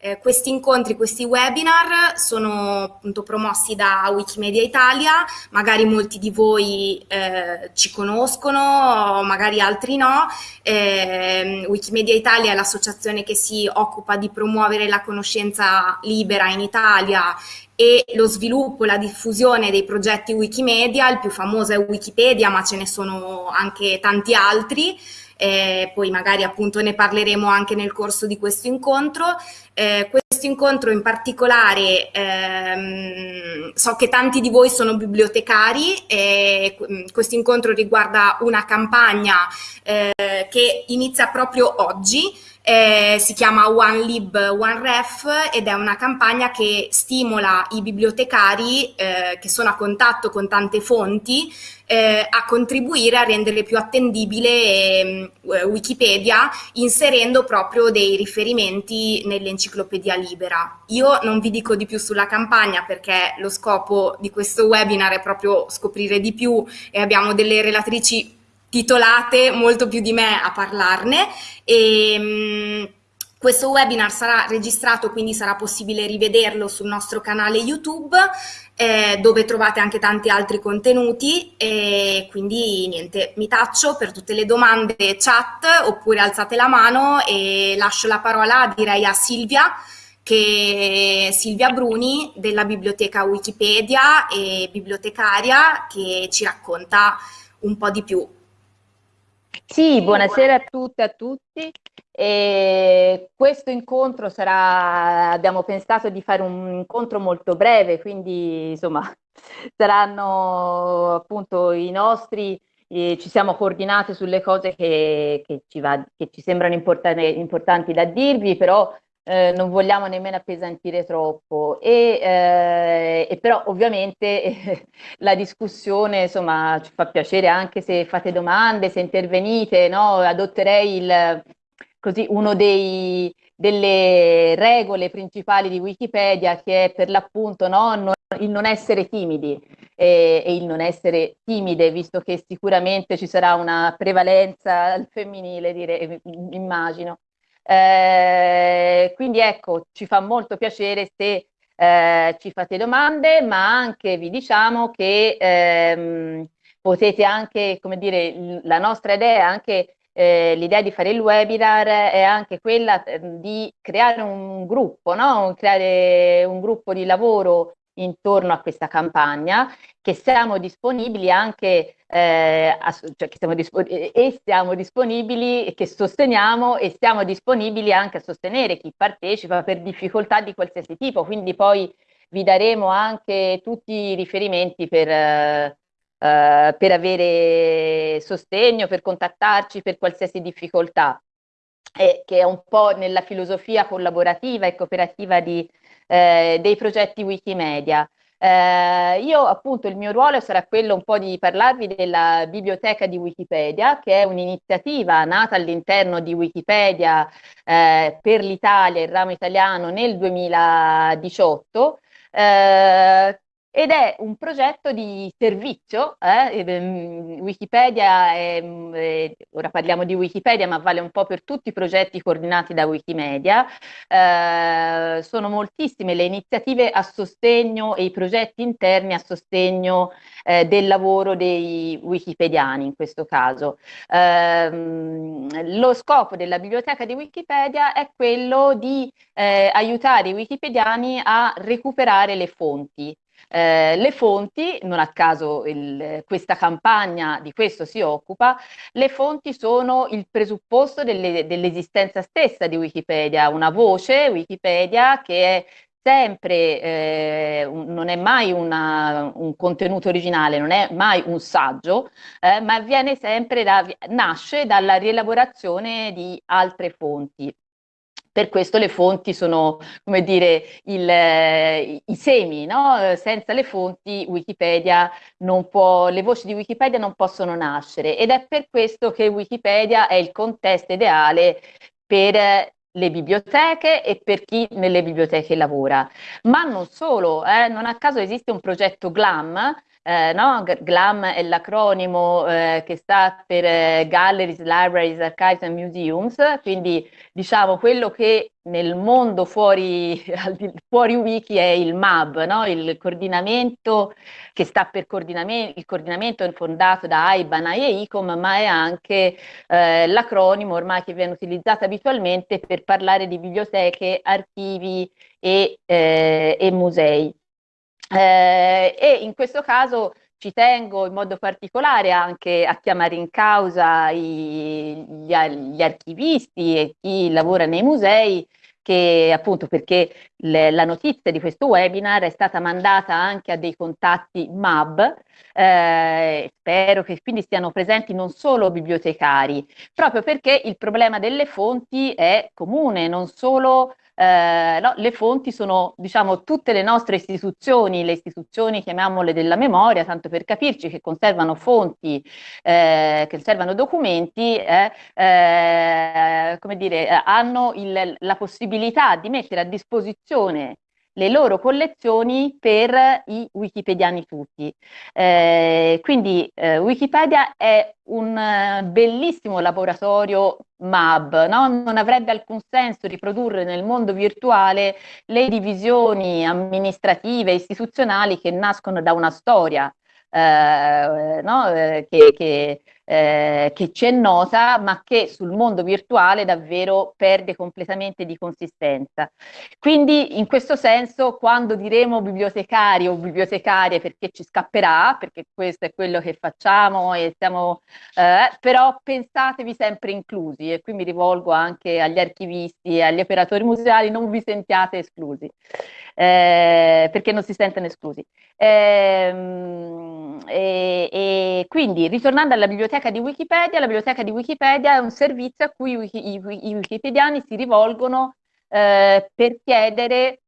eh, questi incontri, questi webinar sono appunto promossi da Wikimedia Italia, magari molti di voi eh, ci conoscono, magari altri no. Eh, Wikimedia Italia è l'associazione che si occupa di promuovere la conoscenza libera in Italia e lo sviluppo, la diffusione dei progetti Wikimedia, il più famoso è Wikipedia, ma ce ne sono anche tanti altri, eh, poi magari appunto ne parleremo anche nel corso di questo incontro. Eh, questo incontro in particolare, ehm, so che tanti di voi sono bibliotecari, e questo incontro riguarda una campagna eh, che inizia proprio oggi, eh, si chiama One Lib, One Ref ed è una campagna che stimola i bibliotecari eh, che sono a contatto con tante fonti eh, a contribuire a rendere più attendibile eh, Wikipedia inserendo proprio dei riferimenti nell'enciclopedia libera. Io non vi dico di più sulla campagna perché lo scopo di questo webinar è proprio scoprire di più e abbiamo delle relatrici titolate molto più di me a parlarne. E mh, questo webinar sarà registrato quindi sarà possibile rivederlo sul nostro canale YouTube eh, dove trovate anche tanti altri contenuti. E quindi niente mi taccio per tutte le domande chat oppure alzate la mano e lascio la parola direi a Silvia che Silvia Bruni della biblioteca Wikipedia e bibliotecaria che ci racconta un po' di più sì, buonasera a tutte e a tutti. E questo incontro sarà, abbiamo pensato di fare un incontro molto breve, quindi insomma saranno appunto i nostri, eh, ci siamo coordinate sulle cose che, che, ci, va, che ci sembrano importanti, importanti da dirvi, però eh, non vogliamo nemmeno appesantire troppo e, eh, e però ovviamente eh, la discussione insomma ci fa piacere anche se fate domande, se intervenite, no? adotterei il, così, uno dei, delle regole principali di Wikipedia che è per l'appunto no? non, il non essere timidi e, e, il non essere timide, visto che sicuramente ci sarà una prevalenza al femminile, dire, immagino. Eh, quindi ecco, ci fa molto piacere se eh, ci fate domande, ma anche vi diciamo che ehm, potete anche, come dire, la nostra idea, anche eh, l'idea di fare il webinar è anche quella ehm, di creare un gruppo, no? creare un gruppo di lavoro intorno a questa campagna, che siamo disponibili anche, eh, a, cioè che siamo e siamo disponibili, che sosteniamo e siamo disponibili anche a sostenere chi partecipa per difficoltà di qualsiasi tipo, quindi poi vi daremo anche tutti i riferimenti per, eh, per avere sostegno, per contattarci per qualsiasi difficoltà, eh, che è un po' nella filosofia collaborativa e cooperativa di eh, dei progetti Wikimedia. Eh, io appunto il mio ruolo sarà quello un po' di parlarvi della biblioteca di Wikipedia, che è un'iniziativa nata all'interno di Wikipedia eh, per l'Italia, il ramo italiano, nel 2018, eh, ed è un progetto di servizio, eh? Ehm, Wikipedia, è, è, ora parliamo di Wikipedia ma vale un po' per tutti i progetti coordinati da Wikimedia, eh, sono moltissime le iniziative a sostegno e i progetti interni a sostegno eh, del lavoro dei wikipediani in questo caso. Ehm, lo scopo della biblioteca di Wikipedia è quello di eh, aiutare i wikipediani a recuperare le fonti, eh, le fonti, non a caso il, questa campagna di questo si occupa, le fonti sono il presupposto delle, dell'esistenza stessa di Wikipedia, una voce Wikipedia che è sempre, eh, un, non è mai una, un contenuto originale, non è mai un saggio, eh, ma avviene sempre da, nasce dalla rielaborazione di altre fonti. Per questo le fonti sono, come dire, il, i semi, no? Senza le fonti Wikipedia non può, le voci di Wikipedia non possono nascere ed è per questo che Wikipedia è il contesto ideale per le biblioteche e per chi nelle biblioteche lavora. Ma non solo, eh, non a caso esiste un progetto GLAM eh, no? GLAM è l'acronimo eh, che sta per eh, Galleries, Libraries, Archives and Museums, quindi diciamo quello che nel mondo fuori, fuori wiki è il MAB, no? il coordinamento che sta per coordinamento, il coordinamento fondato da AIBA, NAI e ICOM, ma è anche eh, l'acronimo ormai che viene utilizzato abitualmente per parlare di biblioteche, archivi e, eh, e musei. Eh, e in questo caso ci tengo in modo particolare anche a chiamare in causa i, gli, gli, archivisti e chi lavora nei musei che appunto perché le, la notizia di questo webinar è stata mandata anche a dei contatti MAB, eh, spero che quindi stiano presenti non solo bibliotecari, proprio perché il problema delle fonti è comune, non solo eh, no, le fonti sono, diciamo, tutte le nostre istituzioni, le istituzioni, chiamiamole della memoria, tanto per capirci, che conservano fonti, eh, che conservano documenti, eh, eh come dire, eh, hanno il, la possibilità di mettere a disposizione le loro collezioni per i wikipediani tutti. Eh, quindi eh, Wikipedia è un uh, bellissimo laboratorio MAB, no? non avrebbe alcun senso riprodurre nel mondo virtuale le divisioni amministrative istituzionali che nascono da una storia eh, no? eh, che, che, eh, che ci è nota, ma che sul mondo virtuale davvero perde completamente di consistenza. Quindi in questo senso quando diremo bibliotecari o bibliotecarie perché ci scapperà, perché questo è quello che facciamo e stiamo, eh, però pensatevi sempre inclusi e qui mi rivolgo anche agli archivisti e agli operatori museali, non vi sentiate esclusi eh, perché non si sentono esclusi. Ehm, e, e, quindi, ritornando alla biblioteca di Wikipedia, la biblioteca di Wikipedia è un servizio a cui i, i, i wikipediani si rivolgono eh, per chiedere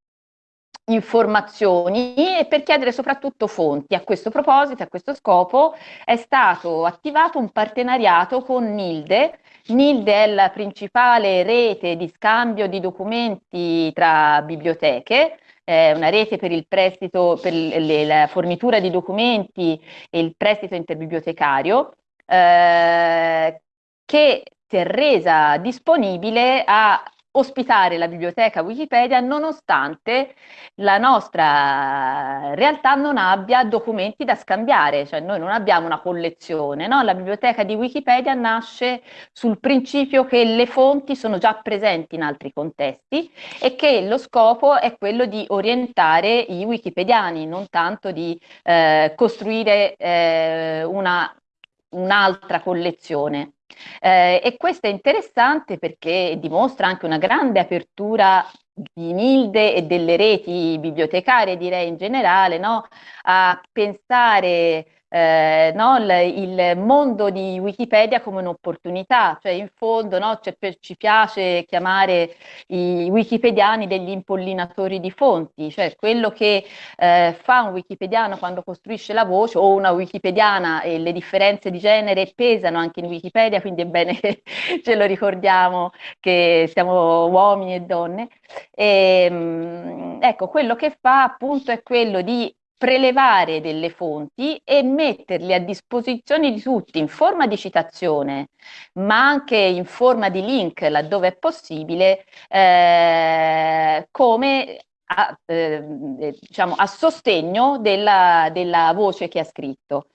informazioni e per chiedere soprattutto fonti. A questo proposito, a questo scopo, è stato attivato un partenariato con NILDE. NILDE è la principale rete di scambio di documenti tra biblioteche, eh, una rete per il prestito, per le, la fornitura di documenti e il prestito interbibliotecario, eh, che si è resa disponibile a ospitare la biblioteca Wikipedia nonostante la nostra realtà non abbia documenti da scambiare, cioè noi non abbiamo una collezione, no? la biblioteca di Wikipedia nasce sul principio che le fonti sono già presenti in altri contesti e che lo scopo è quello di orientare i wikipediani, non tanto di eh, costruire eh, un'altra collezione. Eh, e questo è interessante perché dimostra anche una grande apertura di Nilde e delle reti bibliotecarie, direi in generale, no? a pensare eh, no, il, il, mondo di Wikipedia come un'opportunità, cioè in fondo no, cioè, ci piace chiamare i wikipediani degli impollinatori di fonti, cioè quello che eh, fa un wikipediano quando costruisce la voce o una wikipediana e le differenze di genere pesano anche in Wikipedia, quindi è bene che ce lo ricordiamo che siamo uomini e donne. E, ehm, ecco, quello che fa appunto è quello di prelevare delle fonti e metterle a disposizione di tutti in forma di citazione, ma anche in forma di link laddove è possibile, eh, come a, eh, diciamo, a sostegno della, della voce che ha scritto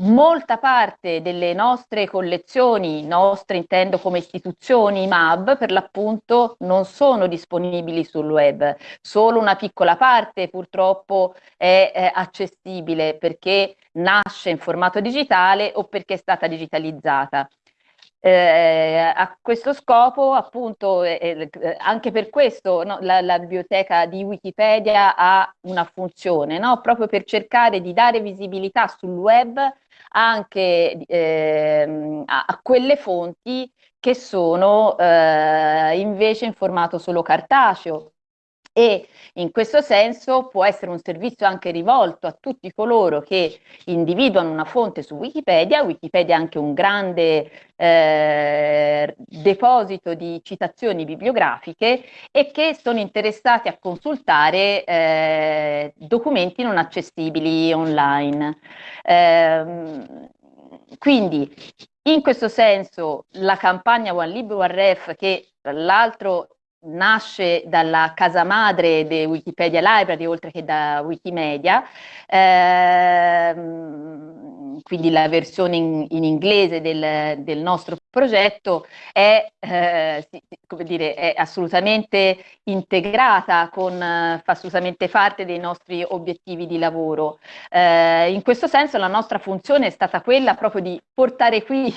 molta parte delle nostre collezioni, nostre intendo come istituzioni MAB, per l'appunto non sono disponibili sul web, solo una piccola parte purtroppo è, è accessibile perché nasce in formato digitale o perché è stata digitalizzata. Eh, a questo scopo, appunto, eh, eh, anche per questo no, la, la, biblioteca di Wikipedia ha una funzione, no? proprio per cercare di dare visibilità sul web anche eh, a, a, quelle fonti che sono eh, invece in formato solo cartaceo e in questo senso può essere un servizio anche rivolto a tutti coloro che individuano una fonte su Wikipedia. Wikipedia è anche un grande eh, deposito di citazioni bibliografiche e che sono interessati a consultare eh, documenti non accessibili online. Eh, quindi in questo senso la campagna One Libro One Ref che tra l'altro nasce dalla casa madre di Wikipedia Library oltre che da Wikimedia, ehm, quindi la versione in, in inglese del, del, nostro progetto è, eh, dire, è assolutamente integrata, con, fa assolutamente parte dei nostri obiettivi di lavoro. Eh, in questo senso la nostra funzione è stata quella proprio di portare qui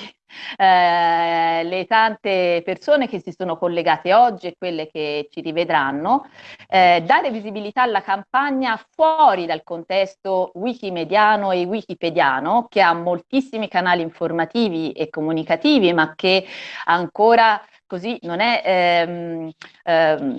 eh, le tante persone che si sono collegate oggi e quelle che ci rivedranno, eh, dare visibilità alla campagna fuori dal contesto wikimediano e wikipediano, che ha moltissimi canali informativi e comunicativi, ma che ancora così non è... Ehm, ehm,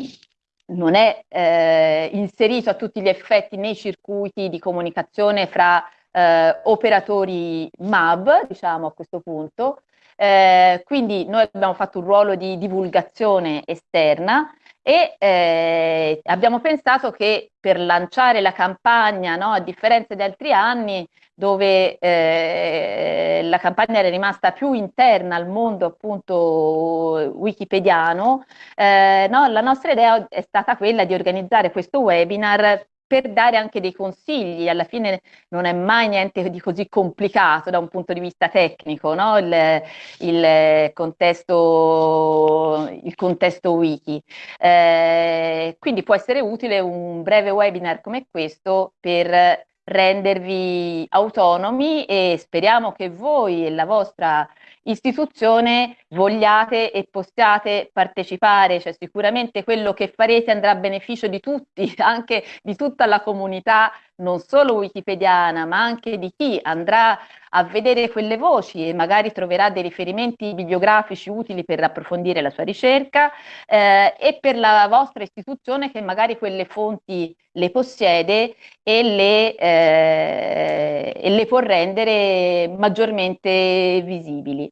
non è eh, inserito a tutti gli effetti nei circuiti di comunicazione fra eh, operatori MAB, diciamo a questo punto. Eh, quindi noi abbiamo fatto un ruolo di divulgazione esterna e eh, abbiamo pensato che per lanciare la campagna, no, a differenza di altri anni, dove eh, la campagna era rimasta più interna al mondo appunto wikipediano, eh, no, la nostra idea è stata quella di organizzare questo webinar per dare anche dei consigli, alla fine non è mai niente di così complicato da un punto di vista tecnico, no? il, il, contesto, il, contesto, wiki. Eh, quindi può essere utile un breve webinar come questo per rendervi autonomi e speriamo che voi e la vostra istituzione vogliate e possiate partecipare, cioè sicuramente quello che farete andrà a beneficio di tutti, anche di tutta la comunità, non solo wikipediana, ma anche di chi andrà a vedere quelle voci e magari troverà dei riferimenti bibliografici utili per approfondire la sua ricerca eh, e per la vostra istituzione che magari quelle fonti le possiede e le, eh, e le può rendere maggiormente visibili.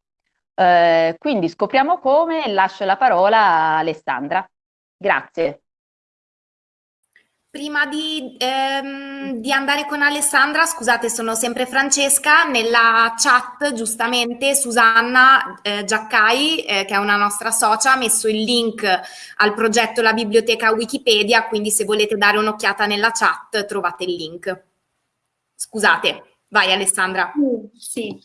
Eh, quindi scopriamo come e lascio la parola a Alessandra. Grazie. Prima di, ehm, di, andare con Alessandra, scusate, sono sempre Francesca, nella chat giustamente Susanna eh, Giaccai, eh, che è una nostra socia, ha messo il link al progetto La Biblioteca Wikipedia, quindi se volete dare un'occhiata nella chat trovate il link. Scusate, vai Alessandra. Uh, sì.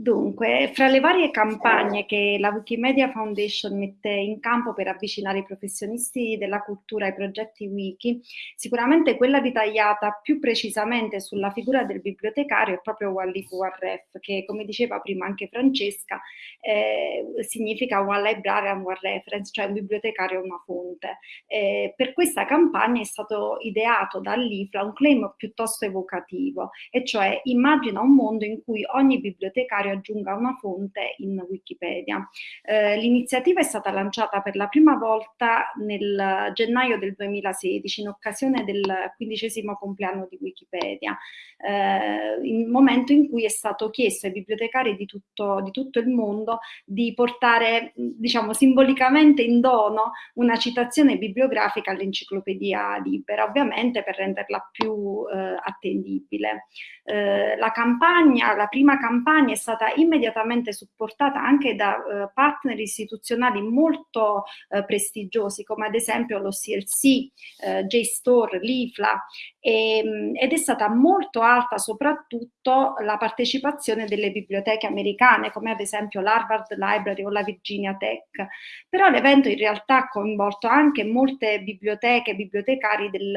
Dunque, fra le varie campagne che la Wikimedia Foundation mette in campo per avvicinare i professionisti della cultura ai progetti wiki, sicuramente quella ritagliata più precisamente sulla figura del bibliotecario è proprio Wallif Warref, che come diceva prima anche Francesca, eh, significa One Librarian, One Reference, cioè un bibliotecario una fonte. Eh, per questa campagna è stato ideato dall'IFLA un claim piuttosto evocativo, e cioè immagina un mondo in cui ogni bibliotecario aggiunga una fonte in Wikipedia. Eh, l'iniziativa è stata lanciata per la prima volta nel gennaio del 2016 in occasione del quindicesimo compleanno di Wikipedia, eh, il momento in cui è stato chiesto ai bibliotecari di tutto, di tutto il mondo di portare, diciamo, simbolicamente in dono una citazione bibliografica all'enciclopedia libera, ovviamente per renderla più eh, attendibile. Eh, la campagna, la prima campagna è stata immediatamente supportata anche da eh, partner istituzionali molto eh, prestigiosi come ad esempio lo CLC, eh, JSTOR, l'IFLA. E, mm, ed è stata molto alta soprattutto la partecipazione delle biblioteche americane come ad esempio l'Harvard Library o la Virginia Tech, però l'evento in realtà ha coinvolto anche molte biblioteche, bibliotecari del,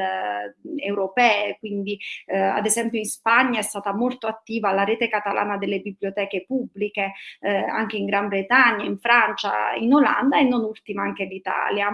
europee, quindi ad esempio in Spagna è stata molto attiva la rete catalana delle biblioteche biblioteche pubbliche eh, anche in Gran Bretagna, in Francia, in Olanda e non ultima anche l'Italia.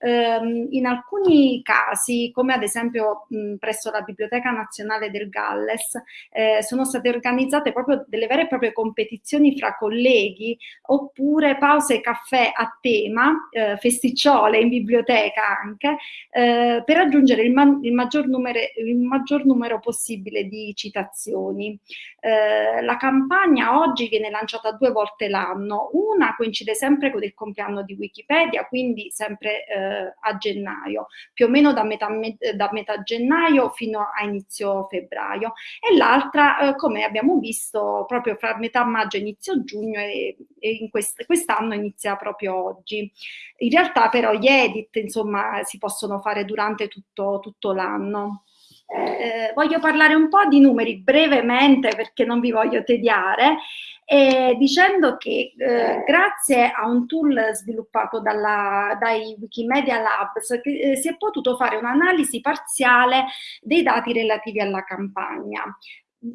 Um, in alcuni casi, come ad esempio mh, presso la Biblioteca Nazionale del Galles, eh, sono state organizzate proprio delle vere e proprie competizioni fra colleghi oppure pause caffè a tema, eh, festicciole in biblioteca anche, eh, per raggiungere il, ma il, maggior numero, il, maggior numero, possibile di citazioni. Eh, la campagna oggi viene lanciata due volte l'anno, una coincide sempre con il compleanno di Wikipedia, quindi sempre eh, a gennaio, più o meno da metà, da metà gennaio fino a inizio febbraio, e l'altra, eh, come abbiamo visto, proprio fra metà maggio e inizio giugno e, e in quest quest'anno inizia proprio oggi. In realtà però gli edit, insomma, si possono fare durante tutto, tutto l'anno. Eh, voglio parlare un po' di numeri brevemente perché non vi voglio tediare, eh, dicendo che eh, grazie a un tool sviluppato dalla, dai Wikimedia Labs che, eh, si è potuto fare un'analisi parziale dei dati relativi alla campagna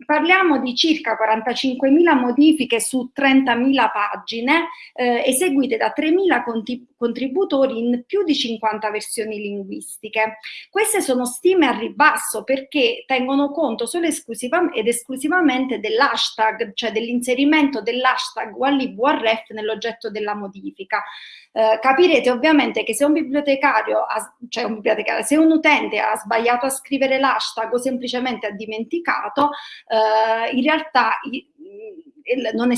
parliamo di circa 45.000 modifiche su 30.000 pagine eh, eseguite da 3.000 contributori in più di 50 versioni linguistiche. Queste sono stime a ribasso perché tengono conto solo esclusiva ed esclusivamente dell'hashtag, cioè dell'inserimento dell'hashtag WALIBURF nell'oggetto della modifica. Eh, capirete ovviamente che se un bibliotecario, ha, cioè un bibliotecario, se un utente ha sbagliato a scrivere l'hashtag o semplicemente ha dimenticato, eh, in realtà non è,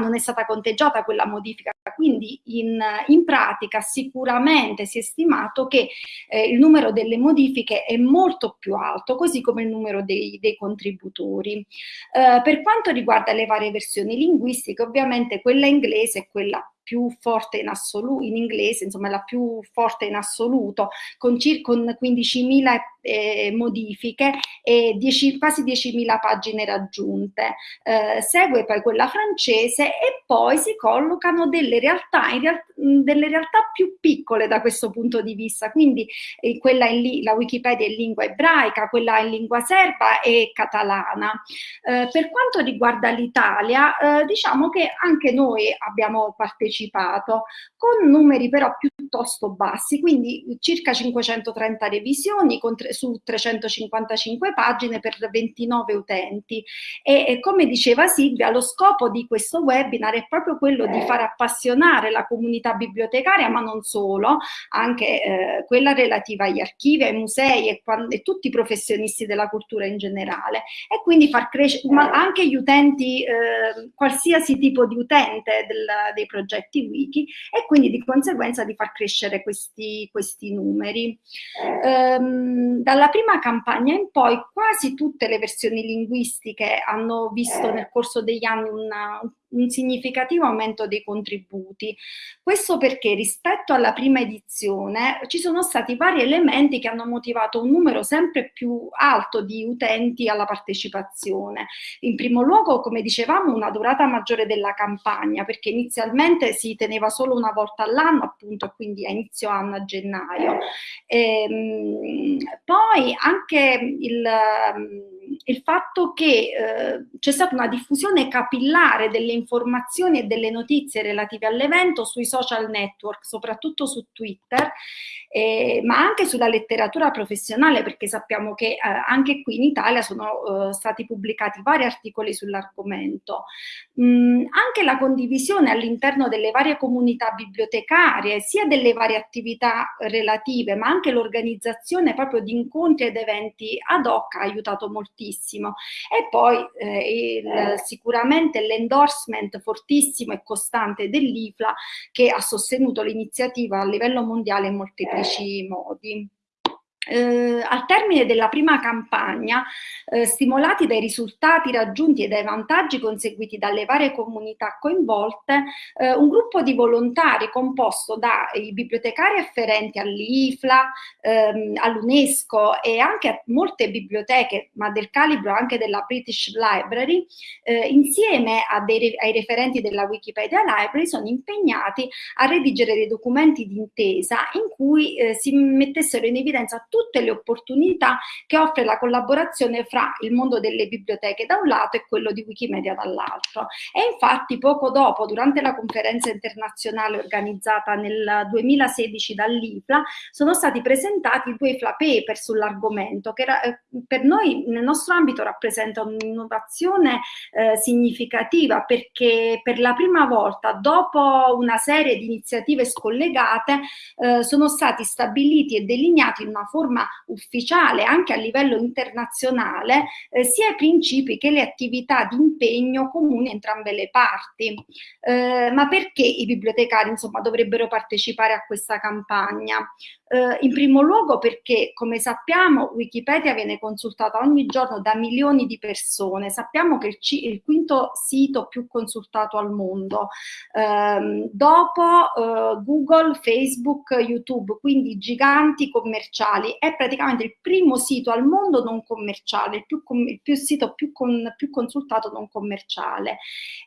non è stata conteggiata quella modifica, quindi in, in pratica sicuramente si è stimato che eh, il numero delle modifiche è molto più alto, così come il numero dei, dei contributori. Eh, per quanto riguarda le varie versioni linguistiche, ovviamente quella inglese è quella più forte in assoluto, in inglese, insomma la più forte in assoluto, con, circa 15.000 eh, modifiche e 10, quasi 10.000 pagine raggiunte. Eh, segue poi quella francese e poi si collocano delle realtà, in real, delle realtà più piccole da questo punto di vista, quindi eh, quella in la Wikipedia in lingua ebraica, quella in lingua serba e catalana. Eh, per quanto riguarda l'Italia, eh, diciamo che anche noi abbiamo partecipato anticipato, con numeri però piuttosto bassi, quindi circa 530 revisioni su 355 pagine per 29 utenti. E, e come diceva Silvia, lo scopo di questo webinar è proprio quello di far appassionare la comunità bibliotecaria, ma non solo, anche eh, quella relativa agli archivi, ai musei e, e, tutti i professionisti della cultura in generale. E quindi far crescere, anche gli utenti, eh, qualsiasi tipo di utente del, dei progetti progetti wiki e quindi di conseguenza di far crescere questi, questi numeri. Ehm, dalla prima campagna in poi quasi tutte le versioni linguistiche hanno visto nel corso degli anni una, un significativo aumento dei contributi. Questo perché rispetto alla prima edizione ci sono stati vari elementi che hanno motivato un numero sempre più alto di utenti alla partecipazione. In primo luogo, come dicevamo, una durata maggiore della campagna, perché inizialmente si teneva solo una volta all'anno, appunto, quindi a inizio anno a gennaio. E, ehm, poi anche il il fatto che eh, c'è stata una diffusione capillare delle informazioni e delle notizie relative all'evento sui social network, soprattutto su Twitter, eh, ma anche sulla letteratura professionale, perché sappiamo che eh, anche qui in Italia sono eh, stati pubblicati vari articoli sull'argomento. Mm, anche la condivisione all'interno delle varie comunità bibliotecarie, sia delle varie attività relative, ma anche l'organizzazione proprio di incontri ed eventi ad hoc ha aiutato moltissimo. E poi eh, il, sicuramente l'endorsement fortissimo e costante dell'IFLA che ha sostenuto l'iniziativa a livello mondiale in molti paesi. 16 modi. Eh, al termine della prima campagna, eh, stimolati dai risultati raggiunti e dai vantaggi conseguiti dalle varie comunità coinvolte, eh, un gruppo di volontari composto dai bibliotecari afferenti all'IFLA, ehm, all'UNESCO e anche a molte biblioteche, ma del calibro anche della British Library, eh, insieme dei, ai referenti della Wikipedia Library, sono impegnati a redigere dei documenti d'intesa in cui eh, si mettessero in evidenza tutti tutte le opportunità che offre la collaborazione fra il mondo delle biblioteche da un lato e quello di Wikimedia dall'altro. E infatti poco dopo, durante la conferenza internazionale organizzata nel 2016 dall'IFLA, sono stati presentati due FLA paper sull'argomento che eh, per noi nel nostro ambito rappresenta un'innovazione eh, significativa perché per la prima volta dopo una serie di iniziative scollegate eh, sono stati stabiliti e delineati in una forma ufficiale anche a livello internazionale eh, sia i principi che le attività di impegno comuni a entrambe le parti. Eh, ma perché i bibliotecari insomma, dovrebbero partecipare a questa campagna? Eh, in primo luogo perché, come sappiamo, Wikipedia viene consultata ogni giorno da milioni di persone. Sappiamo che il, il quinto sito più consultato al mondo, eh, dopo eh, Google, Facebook, YouTube, quindi giganti commerciali. È praticamente il primo sito al mondo non commerciale, il, più, il più sito più, con, più consultato non commerciale.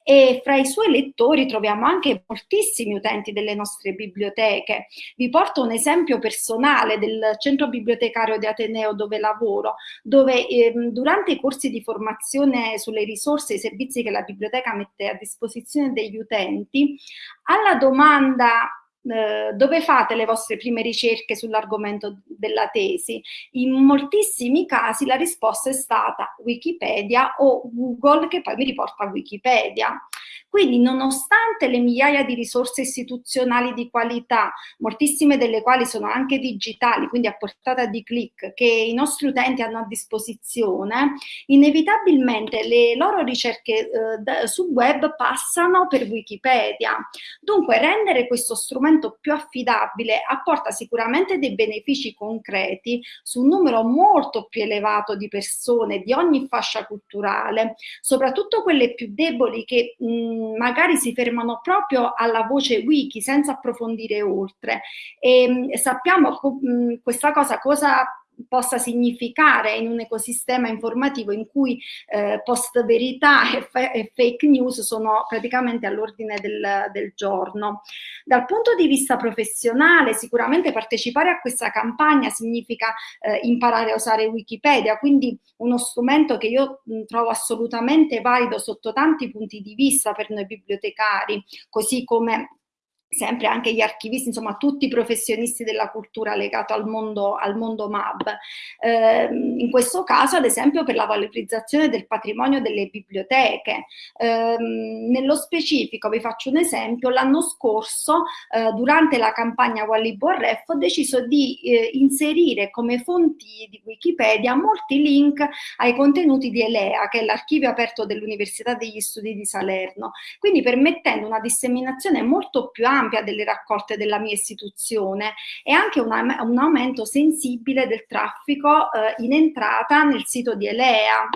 E fra i suoi lettori troviamo anche moltissimi utenti delle nostre biblioteche. Vi porto un esempio per personale del centro bibliotecario di Ateneo dove lavoro, dove ehm, durante i corsi di formazione sulle risorse e i servizi che la biblioteca mette a disposizione degli utenti, alla domanda eh, dove fate le vostre prime ricerche sull'argomento della tesi? In moltissimi casi la risposta è stata Wikipedia o Google che poi mi riporta a Wikipedia. Quindi nonostante le migliaia di risorse istituzionali di qualità, moltissime delle quali sono anche digitali, quindi a portata di click, che i nostri utenti hanno a disposizione, inevitabilmente le loro ricerche eh, sul web passano per Wikipedia. Dunque rendere questo strumento più affidabile apporta sicuramente dei benefici concreti su un numero molto più elevato di persone di ogni fascia culturale, soprattutto quelle più deboli che mh, magari si fermano proprio alla voce wiki senza approfondire oltre. E, sappiamo mh, questa cosa cosa possa significare in un ecosistema informativo in cui eh, post verità e, e, fake news sono praticamente all'ordine del, del, giorno. Dal punto di vista professionale sicuramente partecipare a questa campagna significa eh, imparare a usare Wikipedia, quindi uno strumento che io mh, trovo assolutamente valido sotto tanti punti di vista per noi bibliotecari, così come sempre anche gli archivisti, insomma tutti i professionisti della cultura legato al mondo, al mondo MAB. Eh, in questo caso ad esempio per la valorizzazione del patrimonio delle biblioteche. Eh, nello specifico vi faccio un esempio, l'anno scorso eh, durante la campagna Walliborref ho deciso di eh, inserire come fonti di Wikipedia molti link ai contenuti di Elea, che è l'archivio aperto dell'Università degli Studi di Salerno, quindi permettendo una disseminazione molto più ampia ampia delle raccolte della mia istituzione e anche una, un aumento sensibile del traffico eh, in entrata nel sito di Elea.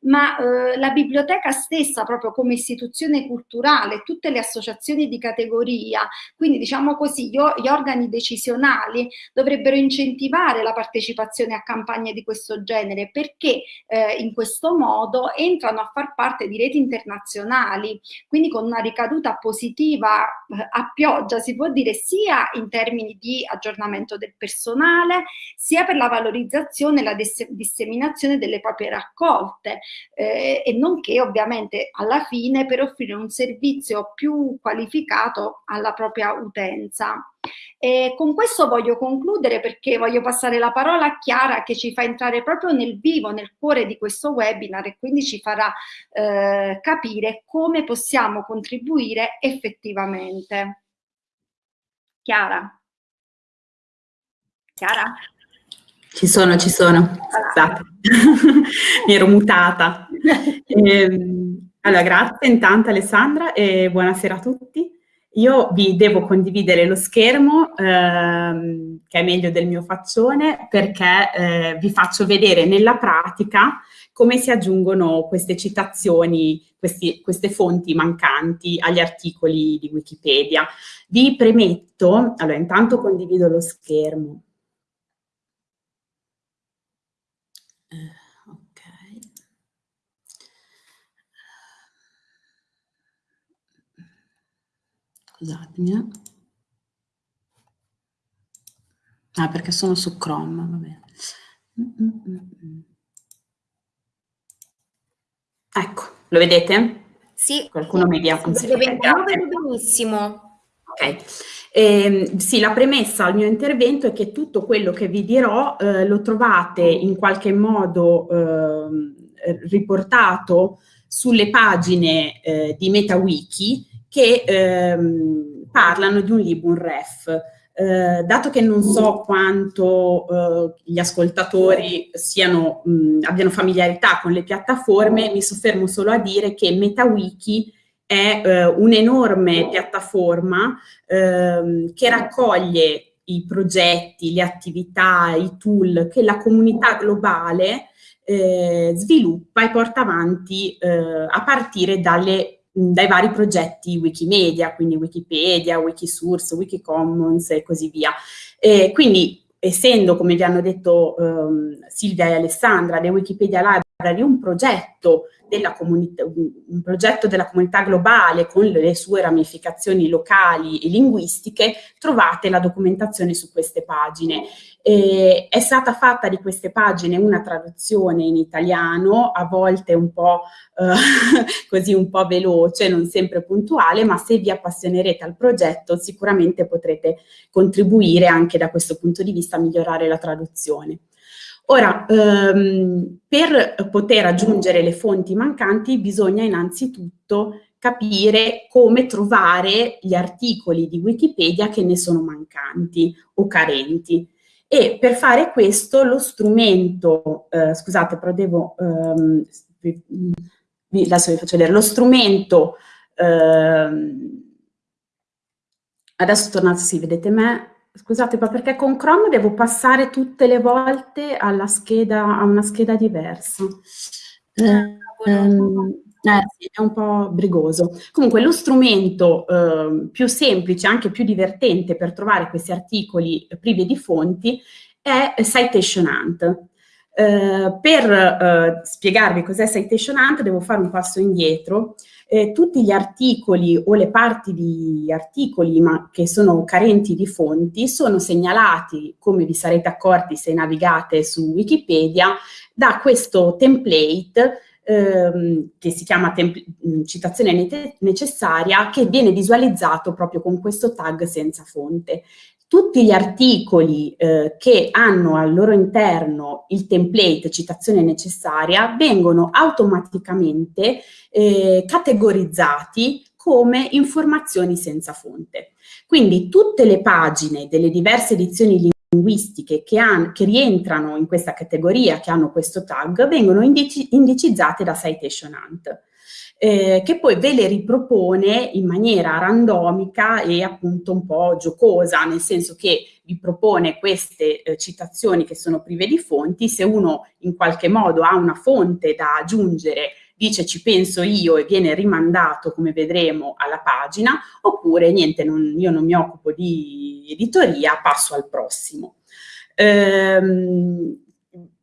Ma eh, la biblioteca stessa, proprio come istituzione culturale, tutte le associazioni di categoria, quindi diciamo così, gli, gli organi decisionali dovrebbero incentivare la partecipazione a campagne di questo genere perché eh, in questo modo entrano a far parte di reti internazionali, quindi con una ricaduta positiva eh, a più pioggia, si può dire sia in termini di aggiornamento del personale, sia per la valorizzazione e la disseminazione delle proprie raccolte eh, e nonché ovviamente alla fine per offrire un servizio più qualificato alla propria utenza. E con questo voglio concludere perché voglio passare la parola a Chiara che ci fa entrare proprio nel vivo, nel cuore di questo webinar e quindi ci farà eh, capire come possiamo contribuire effettivamente. Chiara? Chiara? Ci sono, ci sono. Scusate, mi ero mutata. Eh, allora, grazie intanto Alessandra e buonasera a tutti. Io vi devo condividere lo schermo, ehm, che è meglio del mio faccione, perché eh, vi faccio vedere nella pratica come si aggiungono queste citazioni, questi, queste fonti mancanti agli articoli di Wikipedia. Vi premetto, allora intanto condivido lo schermo. Eh, Scusatemi. Eh. Ah, perché sono su Chrome, va bene. Ecco, lo vedete? Sì. Qualcuno mi dia un Io vedo benissimo. Ok. Eh, sì, la premessa al mio intervento è che tutto quello che vi dirò eh, lo trovate in qualche modo eh, riportato sulle pagine eh, di MetaWiki che ehm, parlano di un Libun Ref. Eh, dato che non so quanto eh, gli ascoltatori siano, mh, abbiano familiarità con le piattaforme, mi soffermo solo a dire che MetaWiki è eh, un'enorme piattaforma ehm, che raccoglie i progetti, le attività, i tool che la comunità globale eh, sviluppa e porta avanti eh, a partire dalle dai vari progetti Wikimedia, quindi Wikipedia, Wikisource, Wikicommons e così via. E quindi essendo, come vi hanno detto um, Silvia e Alessandra, le Wikipedia Library un progetto un progetto della comunità globale con le sue ramificazioni locali e linguistiche, trovate la documentazione su queste pagine. E è stata fatta di queste pagine una traduzione in italiano, a volte un po' eh, così un po' veloce, non sempre puntuale, ma se vi appassionerete al progetto sicuramente potrete contribuire anche da questo punto di vista a migliorare la traduzione. Ora, ehm, per poter aggiungere le fonti mancanti bisogna innanzitutto capire come trovare gli articoli di Wikipedia che ne sono mancanti o carenti. E per fare questo lo strumento, eh, scusate però devo, ehm, adesso vi faccio vedere, lo strumento, ehm, adesso tornate, sì, vedete me, scusate, ma perché con Chrome devo passare tutte le volte alla scheda, a una scheda diversa. Eh, ehm, eh, sì, è un po' brigoso. Comunque lo strumento eh, più semplice, anche più divertente per trovare questi articoli privi di fonti è Citation Hunt. Eh, per eh, spiegarvi cos'è Citation Hunt devo fare un passo indietro. Eh, tutti gli articoli o le parti di articoli ma che sono carenti di fonti sono segnalati, come vi sarete accorti se navigate su Wikipedia, da questo template ehm, che si chiama mm, citazione necessaria, che viene visualizzato proprio con questo tag senza fonte. Tutti gli articoli eh, che hanno al loro interno il template citazione necessaria vengono automaticamente eh, categorizzati come informazioni senza fonte. Quindi tutte le pagine delle diverse edizioni linguistiche che, che, rientrano in questa categoria, che hanno questo tag, vengono indici, indicizzate da Citation Hunt, eh, che poi ve le ripropone in maniera randomica e appunto un po' giocosa, nel senso che vi propone queste eh, citazioni che sono prive di fonti, se uno in qualche modo ha una fonte da aggiungere dice ci penso io e viene rimandato, come vedremo, alla pagina, oppure niente, non, io non mi occupo di editoria, passo al prossimo. Ehm,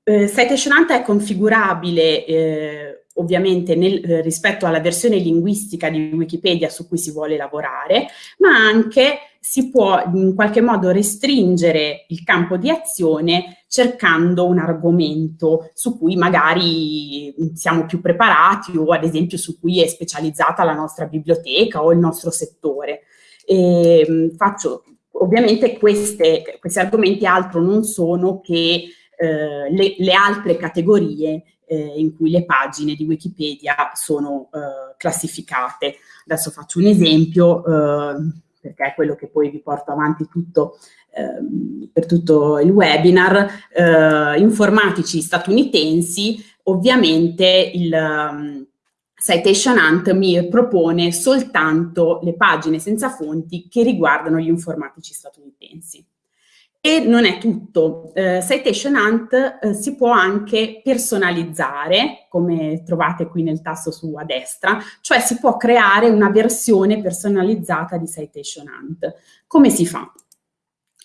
eh, Citation Hunt è configurabile eh, ovviamente nel, eh, rispetto alla versione linguistica di Wikipedia su cui si vuole lavorare, ma anche si può in qualche modo restringere il campo di azione cercando un argomento su cui magari siamo più preparati o ad esempio su cui è specializzata la nostra biblioteca o il nostro settore. E, ehm, faccio, ovviamente queste, questi argomenti altro non sono che eh, le, le, altre categorie eh, in cui le pagine di Wikipedia sono eh, classificate. Adesso faccio un esempio, eh, perché è quello che poi vi porto avanti tutto, ehm, per tutto il webinar, eh, informatici statunitensi, ovviamente il um, Citation Hunt mi propone soltanto le pagine senza fonti che riguardano gli informatici statunitensi. E non è tutto, eh, Citation Hunt eh, si può anche personalizzare, come trovate qui nel tasto su a destra, cioè si può creare una versione personalizzata di Citation Hunt. Come si fa?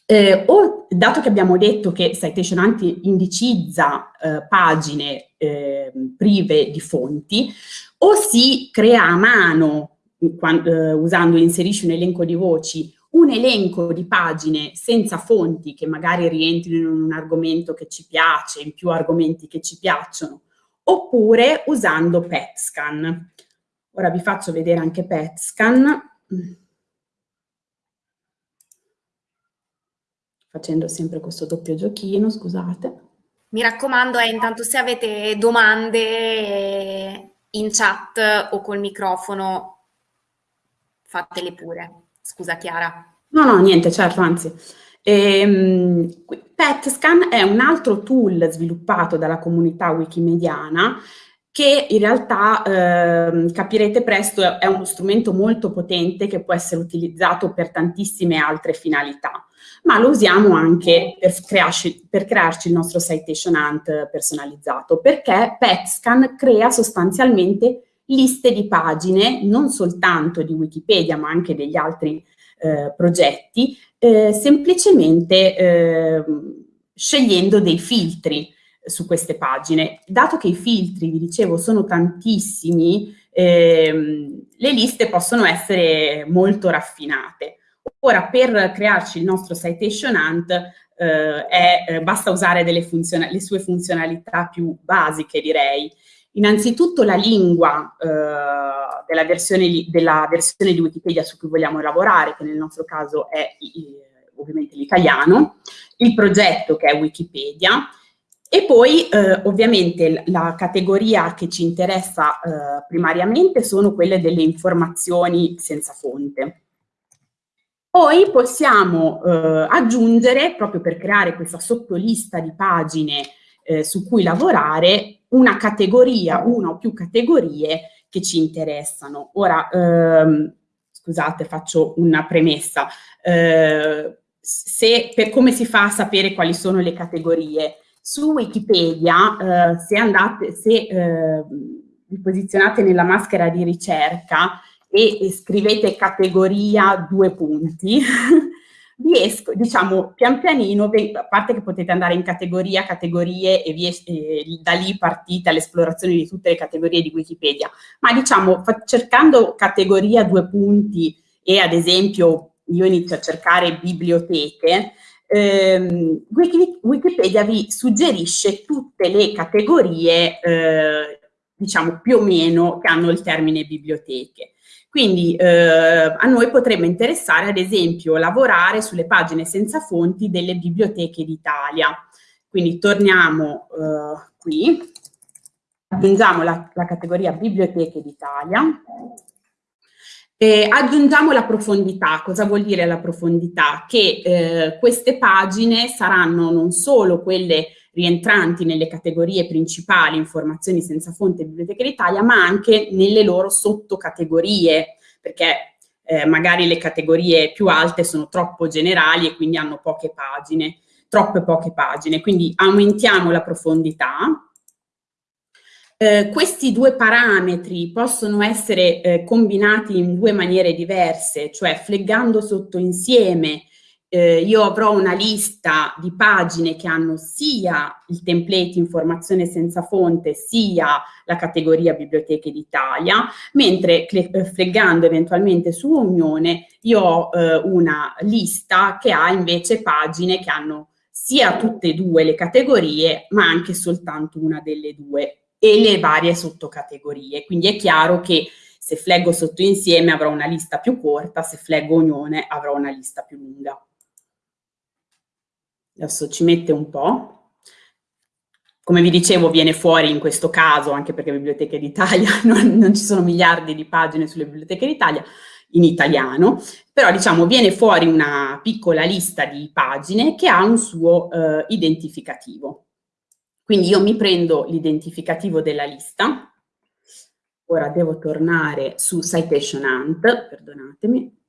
Eh, o, dato che abbiamo detto che Citation Hunt indicizza eh, pagine eh, prive di fonti, o si crea a mano, quando, eh, usando inserisci un elenco di voci, un elenco di pagine senza fonti che magari rientrino in un argomento che ci piace, in più argomenti che ci piacciono, oppure usando PetScan. Ora vi faccio vedere anche PetScan, facendo sempre questo doppio giochino, scusate. Mi raccomando, eh, intanto se avete domande in chat o col microfono, fatele pure. Scusa Chiara. No, no, niente, certo, anzi. Ehm, PetScan è un altro tool sviluppato dalla comunità wikimediana che in realtà eh, capirete presto è uno strumento molto potente che può essere utilizzato per tantissime altre finalità, ma lo usiamo anche per crearci, per crearci il nostro citation hunt personalizzato, perché PetScan crea sostanzialmente liste di pagine, non soltanto di Wikipedia, ma anche degli altri eh, progetti, eh, semplicemente eh, scegliendo dei filtri su queste pagine. Dato che i filtri, vi dicevo, sono tantissimi, ehm, le liste possono essere molto raffinate. Ora, per crearci il nostro citation hunt, eh, è, eh, basta usare le sue funzionalità più basiche, direi. Innanzitutto la lingua eh, della, versione, della, versione, di Wikipedia su cui vogliamo lavorare, che nel nostro caso è ovviamente l'italiano, il progetto che è Wikipedia, e poi eh, ovviamente la categoria che ci interessa eh, primariamente sono quelle delle informazioni senza fonte. Poi possiamo eh, aggiungere, proprio per creare questa sottolista di pagine eh, su cui lavorare, una categoria, una o più categorie che ci interessano. Ora, ehm, scusate, faccio una premessa. Eh, se, per come si fa a sapere quali sono le categorie? Su Wikipedia, eh, se, andate, se eh, vi posizionate nella maschera di ricerca e, e scrivete categoria due punti, riesco, diciamo, pian pianino, a parte che potete andare in categoria, categorie e, vi, e da lì partite all'esplorazione di tutte le categorie di Wikipedia, ma diciamo, cercando categoria due punti e ad esempio io inizio a cercare biblioteche, ehm, Wikipedia vi suggerisce tutte le categorie, eh, diciamo più o meno, che hanno il termine biblioteche. Quindi eh, a noi potrebbe interessare ad esempio lavorare sulle pagine senza fonti delle biblioteche d'Italia. Quindi torniamo eh, qui, aggiungiamo la, la categoria biblioteche d'Italia eh, aggiungiamo la profondità. Cosa vuol dire la profondità? Che eh, queste pagine saranno non solo quelle rientranti nelle categorie principali, informazioni senza fonte Biblioteca d'Italia, ma anche nelle loro sottocategorie, perché eh, magari le categorie più alte sono troppo generali e quindi hanno poche pagine, troppe poche pagine. Quindi aumentiamo la profondità, eh, questi due parametri possono essere eh, combinati in due maniere diverse, cioè fleggando sotto insieme eh, io avrò una lista di pagine che hanno sia il template informazione senza fonte sia la categoria biblioteche d'Italia, mentre eh, fleggando eventualmente su Unione io ho eh, una lista che ha invece pagine che hanno sia tutte e due le categorie ma anche soltanto una delle due e le varie sottocategorie. Quindi è chiaro che se fleggo sotto insieme avrò una lista più corta, se fleggo unione avrò una lista più lunga. Adesso ci mette un po'. Come vi dicevo viene fuori in questo caso, anche perché Biblioteche d'Italia, non, non ci sono miliardi di pagine sulle Biblioteche d'Italia, in italiano, però diciamo viene fuori una piccola lista di pagine che ha un suo eh, identificativo. Quindi io mi prendo l'identificativo della lista, ora devo tornare su Citation Hunt, perdonatemi.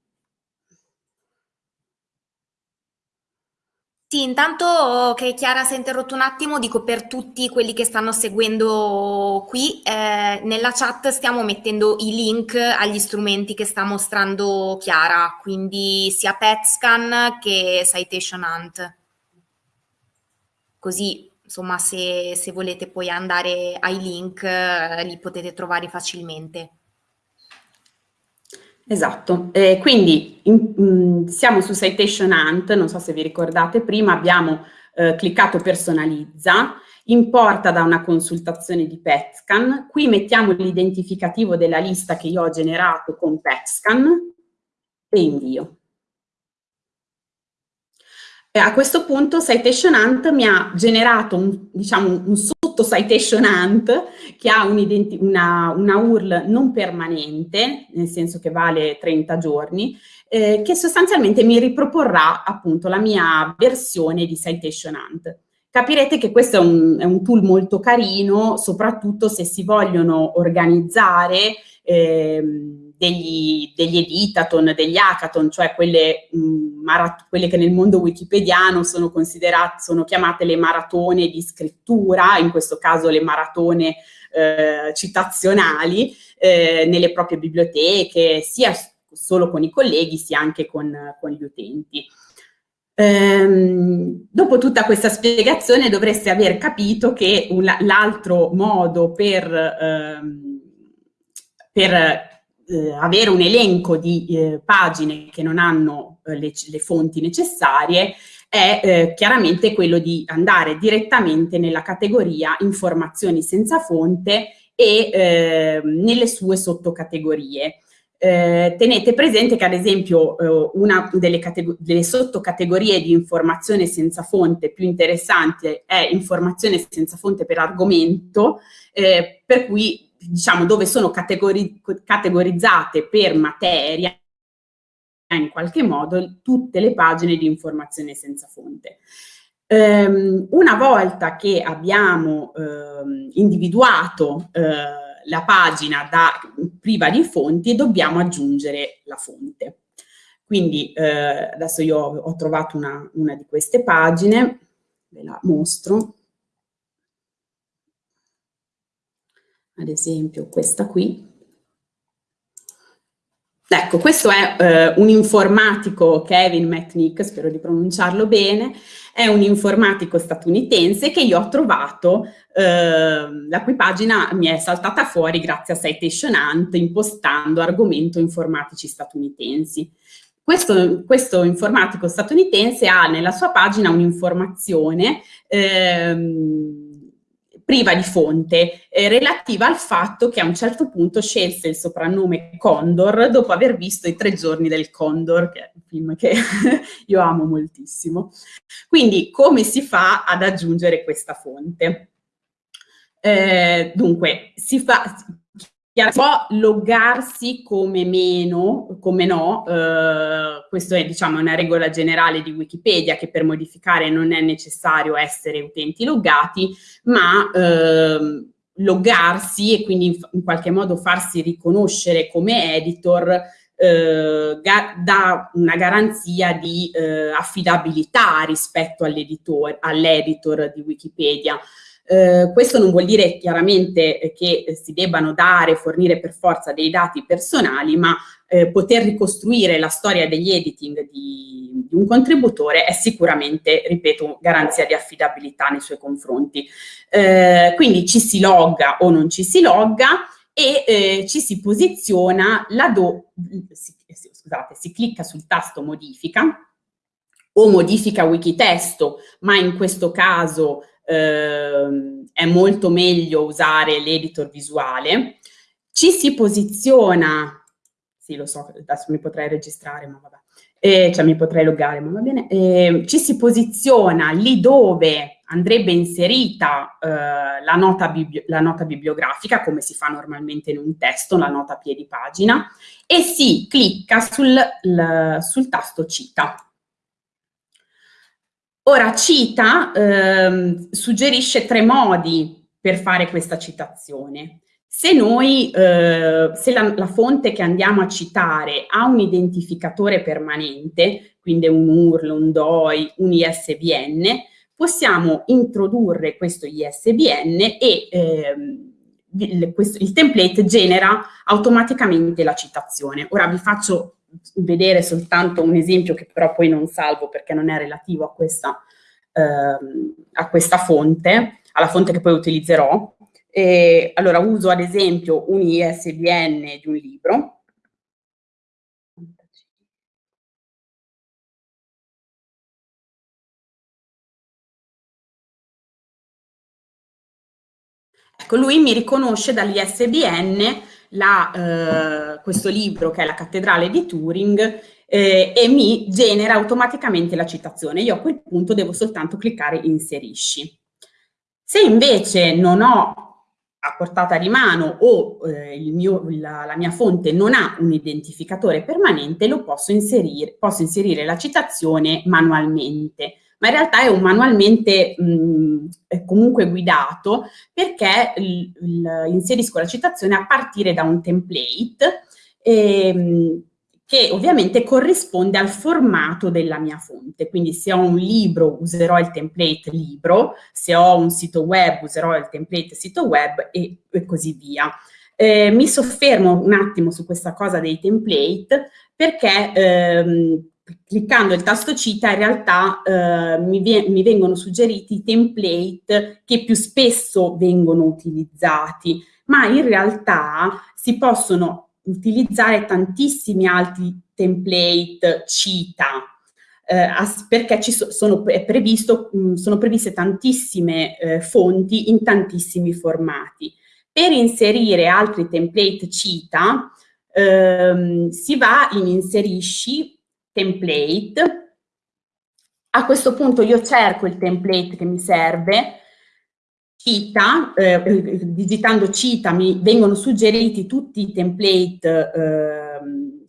Sì, intanto che Chiara si è interrotto un attimo, dico per tutti quelli che stanno seguendo qui, eh, nella chat stiamo mettendo i link agli strumenti che sta mostrando Chiara, quindi sia PetScan che Citation Hunt. Così insomma se, se volete poi andare ai link eh, li potete trovare facilmente. Esatto, eh, quindi in, mh, mm, siamo su Citation Hunt, non so se vi ricordate, prima abbiamo eh, cliccato personalizza, importa da una consultazione di PetScan, qui mettiamo l'identificativo della lista che io ho generato con PetScan e invio. E a questo punto Citation Hunt mi ha generato un, diciamo, un sotto Citation Hunt che ha un una, una, URL non permanente, nel senso che vale 30 giorni, eh, che sostanzialmente mi riproporrà appunto la mia versione di Citation Hunt. Capirete che questo è un, è un tool molto carino, soprattutto se si vogliono organizzare eh, degli, degli editathon, degli hackathon, cioè quelle, mh, quelle, che nel mondo wikipediano sono sono chiamate le maratone di scrittura, in questo caso le maratone eh, citazionali, eh, nelle proprie biblioteche, sia solo con i colleghi sia anche con, con gli utenti. Ehm, dopo tutta questa spiegazione dovreste aver capito che l'altro modo per, ehm, per eh, avere un elenco di eh, pagine che non hanno eh, le, le, fonti necessarie è eh, chiaramente quello di andare direttamente nella categoria informazioni senza fonte e eh, nelle sue sottocategorie. Eh, tenete presente che ad esempio eh, una delle, delle, sottocategorie di informazione senza fonte più interessante è informazione senza fonte per argomento, eh, per cui diciamo, dove sono categori categorizzate per materia in qualche modo tutte le pagine di informazione senza fonte. Um, una volta che abbiamo um, individuato uh, la pagina da, priva di fonti, dobbiamo aggiungere la fonte. Quindi uh, adesso io ho trovato una, una di queste pagine, ve la mostro. Ad esempio questa qui. Ecco, questo è eh, un informatico, Kevin McNick, spero di pronunciarlo bene, è un informatico statunitense che io ho trovato, eh, la cui pagina mi è saltata fuori grazie a Citation Hunt impostando argomento informatici statunitensi. Questo, questo informatico statunitense ha nella sua pagina un'informazione ehm, priva di fonte, eh, relativa al fatto che a un certo punto scelse il soprannome Condor dopo aver visto I tre giorni del Condor, che è un film che io amo moltissimo. Quindi come si fa ad aggiungere questa fonte? Eh, dunque, si fa, può loggarsi come meno, come no, eh, questo è diciamo una regola generale di Wikipedia che per modificare non è necessario essere utenti loggati, ma eh, loggarsi e quindi in, in, qualche modo farsi riconoscere come editor eh, dà una garanzia di eh, affidabilità rispetto all'editor all di Wikipedia. Eh, questo non vuol dire chiaramente che si debbano dare, fornire per forza dei dati personali, ma eh, poter ricostruire la storia degli editing di, di, un contributore è sicuramente, ripeto, garanzia di affidabilità nei suoi confronti. Eh, quindi ci si logga o non ci si logga e eh, ci si posiziona laddove, si, scusate, si clicca sul tasto modifica o modifica Wikitesto, ma in questo caso eh, è molto meglio usare l'editor visuale, ci si posiziona, sì lo so, adesso mi potrei registrare, ma vabbè, eh, cioè mi potrei loggare, ma va bene, eh, ci si posiziona lì dove andrebbe inserita eh, la, nota la, nota bibliografica, come si fa normalmente in un testo, la nota piedi pagina, e si clicca sul, sul tasto cita. Ora, cita ehm, suggerisce tre modi per fare questa citazione. Se noi, eh, se la, la, fonte che andiamo a citare ha un identificatore permanente, quindi un URL, un DOI, un ISBN, possiamo introdurre questo ISBN e ehm, il, questo, il template genera automaticamente la citazione. Ora vi faccio vedere soltanto un esempio che però poi non salvo perché non è relativo a questa, ehm, a questa fonte, alla fonte che poi utilizzerò. E, allora uso ad esempio un ISBN di un libro, Ecco, lui mi riconosce dall'ISBN eh, questo libro che è La cattedrale di Turing eh, e mi genera automaticamente la citazione. Io a quel punto devo soltanto cliccare inserisci. Se invece non ho a portata di mano o eh, mio, la, la, mia fonte non ha un identificatore permanente, lo posso inserire, posso inserire la citazione manualmente ma in realtà è un manualmente mh, comunque guidato perché inserisco la citazione a partire da un template ehm, che ovviamente corrisponde al formato della mia fonte. Quindi se ho un libro userò il template libro, se ho un sito web userò il template sito web e, e così via. Eh, mi soffermo un attimo su questa cosa dei template perché ehm, cliccando il tasto cita in realtà eh, mi, mi, vengono suggeriti i template che più spesso vengono utilizzati, ma in realtà si possono utilizzare tantissimi altri template cita, eh, perché so, sono, previsto, mh, sono, previste tantissime eh, fonti in tantissimi formati. Per inserire altri template cita ehm, si va in inserisci template. A questo punto io cerco il template che mi serve, cita, eh, digitando cita mi vengono suggeriti tutti i template eh,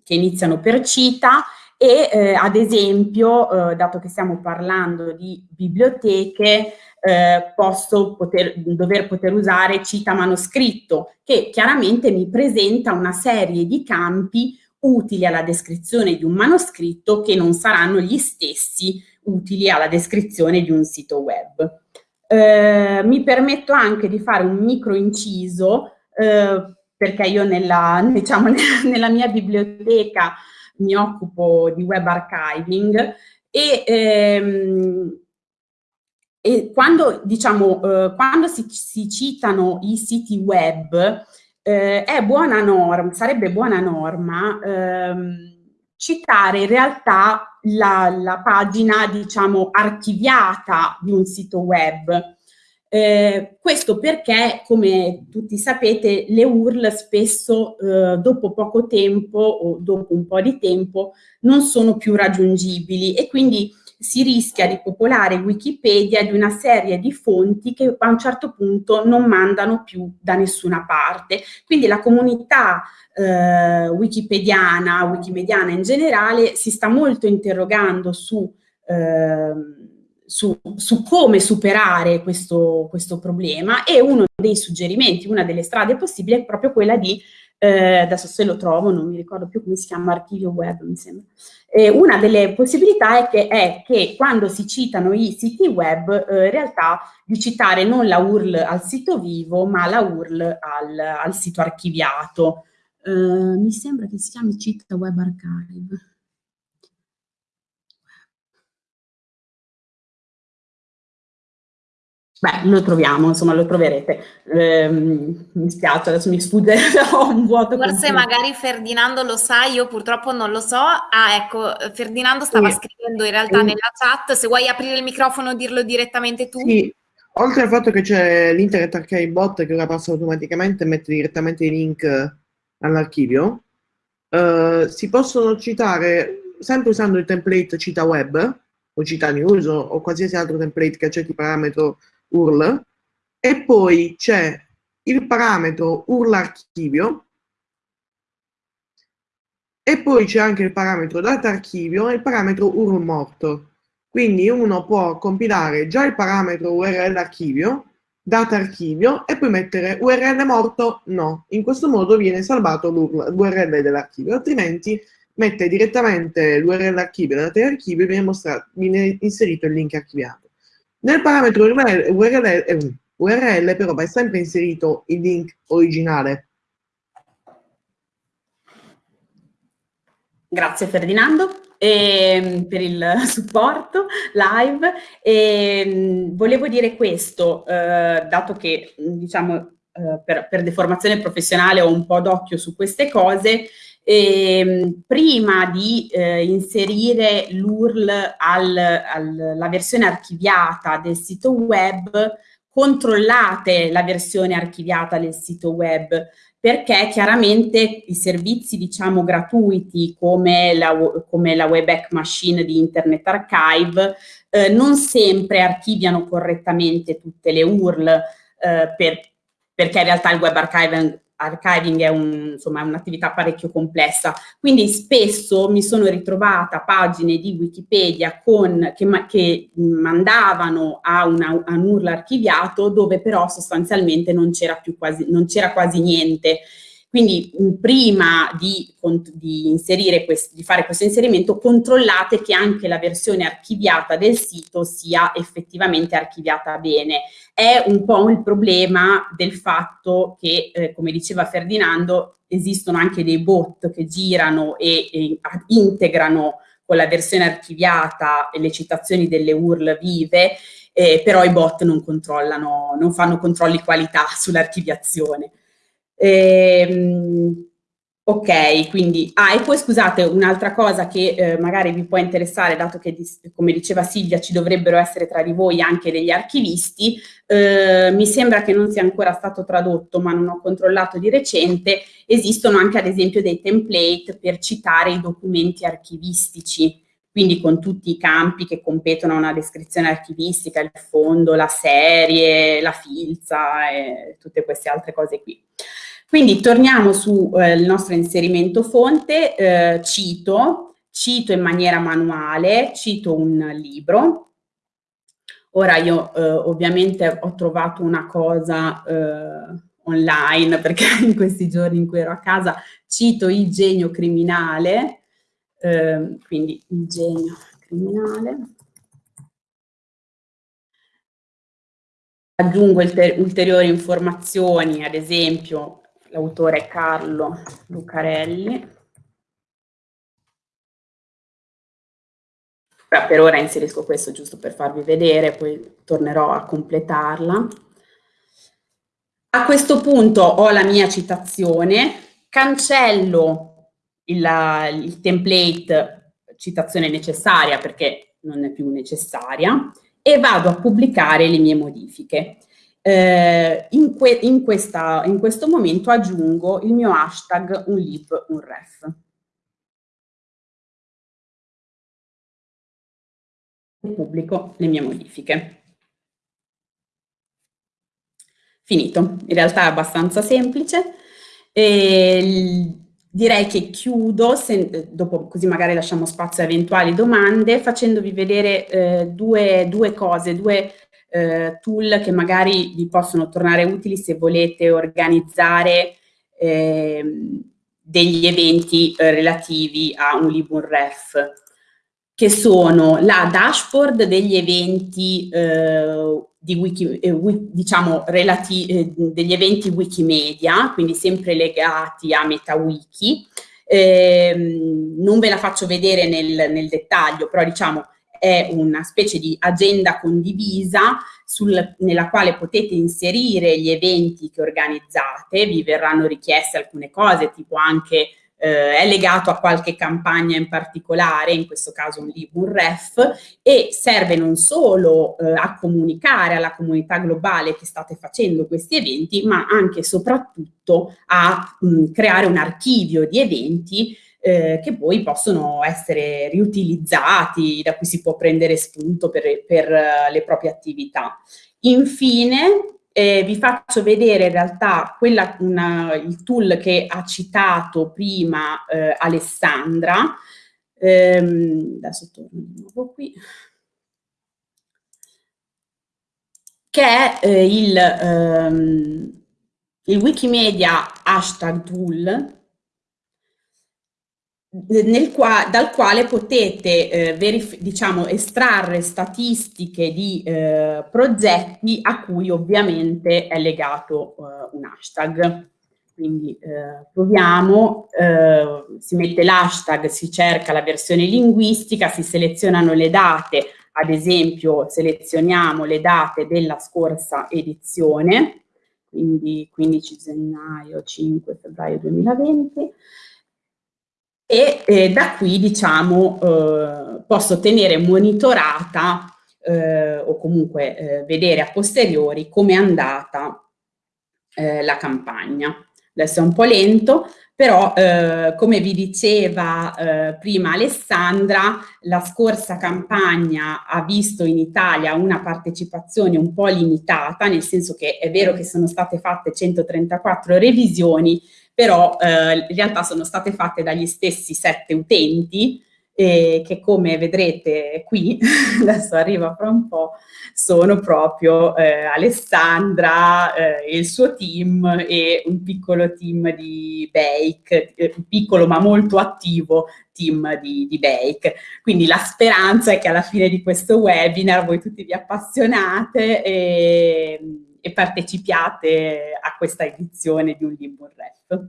che iniziano per cita e eh, ad esempio, eh, dato che stiamo parlando di biblioteche, eh, posso poter, dover poter usare cita manoscritto, che chiaramente mi presenta una serie di campi utili alla descrizione di un manoscritto che non saranno gli stessi utili alla descrizione di un sito web. Eh, mi permetto anche di fare un micro inciso eh, perché io nella, diciamo, nella, mia biblioteca mi occupo di web archiving e, ehm, e quando, diciamo, eh, quando si, si, citano i siti web eh, è buona norma, sarebbe buona norma ehm, citare in realtà la, la, pagina, diciamo, archiviata di un sito web. Eh, questo perché, come tutti sapete, le URL spesso eh, dopo poco tempo o dopo un po' di tempo non sono più raggiungibili e quindi si rischia di popolare Wikipedia di una serie di fonti che a un certo punto non mandano più da nessuna parte. Quindi la comunità eh, wikipediana, wikimediana in generale, si sta molto interrogando su, eh, su, su come superare questo, questo problema e uno dei suggerimenti, una delle strade possibili è proprio quella di eh, adesso se lo trovo, non mi ricordo più come si chiama, archivio web mi sembra. Eh, una delle possibilità è che, è che, quando si citano i siti web, eh, in realtà di citare non la URL al sito vivo, ma la URL al, al sito archiviato. Eh, mi sembra che si chiami Cita Web Archive. Beh, lo troviamo, insomma, lo troverete. Eh, mi spiace, adesso mi sfugge, ho un vuoto. Forse completo. magari Ferdinando lo sa, io purtroppo non lo so. Ah, ecco, Ferdinando stava sì. scrivendo in realtà sì. nella chat, se vuoi aprire il microfono e dirlo direttamente tu. Sì, oltre al fatto che c'è l'Internet Archive Bot che ora passa automaticamente e mette direttamente i link all'archivio, eh, si possono citare, sempre usando il template cita web, o cita news, o, o qualsiasi altro template che accetti parametro URL e poi c'è il parametro URL archivio e poi c'è anche il parametro data archivio e il parametro URL morto. Quindi uno può compilare già il parametro URL archivio, data archivio e poi mettere URL morto no. In questo modo viene salvato l'URL dell'archivio, altrimenti mette direttamente l'URL archivio la data archivio e viene, viene inserito il link archiviato. Nel parametro URL, URL, URL però va sempre inserito il link originale. Grazie Ferdinando eh, per il supporto live. E, volevo dire questo, eh, dato che diciamo, eh, per, per deformazione professionale ho un po' d'occhio su queste cose, eh, prima di eh, inserire l'URL alla versione archiviata del sito web, controllate la versione archiviata del sito web, perché chiaramente i servizi diciamo gratuiti come la, come la Wayback Machine di Internet Archive eh, non sempre archiviano correttamente tutte le URL eh, per, perché in realtà il web archiving archiving è un'attività un, parecchio complessa, quindi spesso mi sono ritrovata pagine di Wikipedia con, che, che, mandavano a, una, a un URL archiviato dove però sostanzialmente non c'era quasi, quasi niente quindi prima di, di, quest, di, fare questo inserimento controllate che anche la versione archiviata del sito sia effettivamente archiviata bene. È un po' il problema del fatto che, eh, come diceva Ferdinando, esistono anche dei bot che girano e, e integrano con la versione archiviata le citazioni delle URL vive, eh, però i bot non non fanno controlli qualità sull'archiviazione. Ehm, ok, quindi, ah, e poi scusate, un'altra cosa che eh, magari vi può interessare, dato che, come diceva Silvia, ci dovrebbero essere tra di voi anche degli archivisti, eh, mi sembra che non sia ancora stato tradotto, ma non ho controllato di recente, esistono anche ad esempio dei template per citare i documenti archivistici, quindi con tutti i campi che competono a una descrizione archivistica, il fondo, la serie, la filza e tutte queste altre cose qui. Quindi torniamo sul eh, nostro inserimento fonte, eh, cito, cito in maniera manuale, cito un libro. Ora io eh, ovviamente ho trovato una cosa eh, online perché in questi giorni in cui ero a casa cito il genio criminale, ehm, quindi il genio criminale. Aggiungo ulteriori informazioni, ad esempio l'autore è Carlo Lucarelli. Per ora inserisco questo giusto per farvi vedere, poi tornerò a completarla. A questo punto ho la mia citazione, cancello il, il template citazione necessaria perché non è più necessaria e vado a pubblicare le mie modifiche. Eh, in, que in, questa, in, questo momento aggiungo il mio hashtag unlib unref. E pubblico le mie modifiche. Finito, in realtà è abbastanza semplice. E direi che chiudo, se, dopo così magari lasciamo spazio a eventuali domande, facendovi vedere eh, due, due cose, due eh, tool che magari vi possono tornare utili se volete organizzare eh, degli eventi eh, relativi a un Libun che sono la dashboard degli eventi eh, di wiki, eh, diciamo relativi, degli eventi Wikimedia, quindi sempre legati a MetaWiki. Eh, non ve la faccio vedere nel, nel dettaglio, però diciamo è una specie di agenda condivisa sul, nella quale potete inserire gli eventi che organizzate, vi verranno richieste alcune cose, tipo anche eh, è legato a qualche campagna in particolare, in questo caso un libro, un ref, e serve non solo eh, a comunicare alla comunità globale che state facendo questi eventi, ma anche e soprattutto a mh, creare un archivio di eventi eh, che poi possono essere riutilizzati, da cui si può prendere spunto per, per uh, le proprie attività. Infine, eh, vi faccio vedere in realtà quella, una, il tool che ha citato prima eh, Alessandra. Ehm, adesso torno di nuovo qui. Che è eh, il, ehm, il Wikimedia hashtag tool qua, dal quale potete eh, diciamo, estrarre statistiche di eh, progetti a cui ovviamente è legato eh, un hashtag. Quindi eh, proviamo, eh, si mette l'hashtag, si cerca la versione linguistica, si selezionano le date, ad esempio selezioniamo le date della scorsa edizione, quindi 15 gennaio, 5 febbraio 2020, e eh, da qui diciamo eh, posso tenere monitorata eh, o comunque eh, vedere a posteriori come è andata eh, la campagna. Adesso è un po' lento, però eh, come vi diceva prima Alessandra, la scorsa campagna ha visto in Italia una partecipazione un po' limitata, nel senso che è vero che sono state fatte 134 revisioni, però eh, in realtà sono state fatte dagli stessi sette utenti, e che come vedrete qui, adesso arriva fra un po', sono proprio eh, Alessandra e eh, il suo team e un piccolo team di Bake, eh, piccolo ma molto attivo team di, di Bake. Quindi la speranza è che alla fine di questo webinar voi tutti vi appassionate e, e partecipiate a questa edizione di Un Limbo Ref.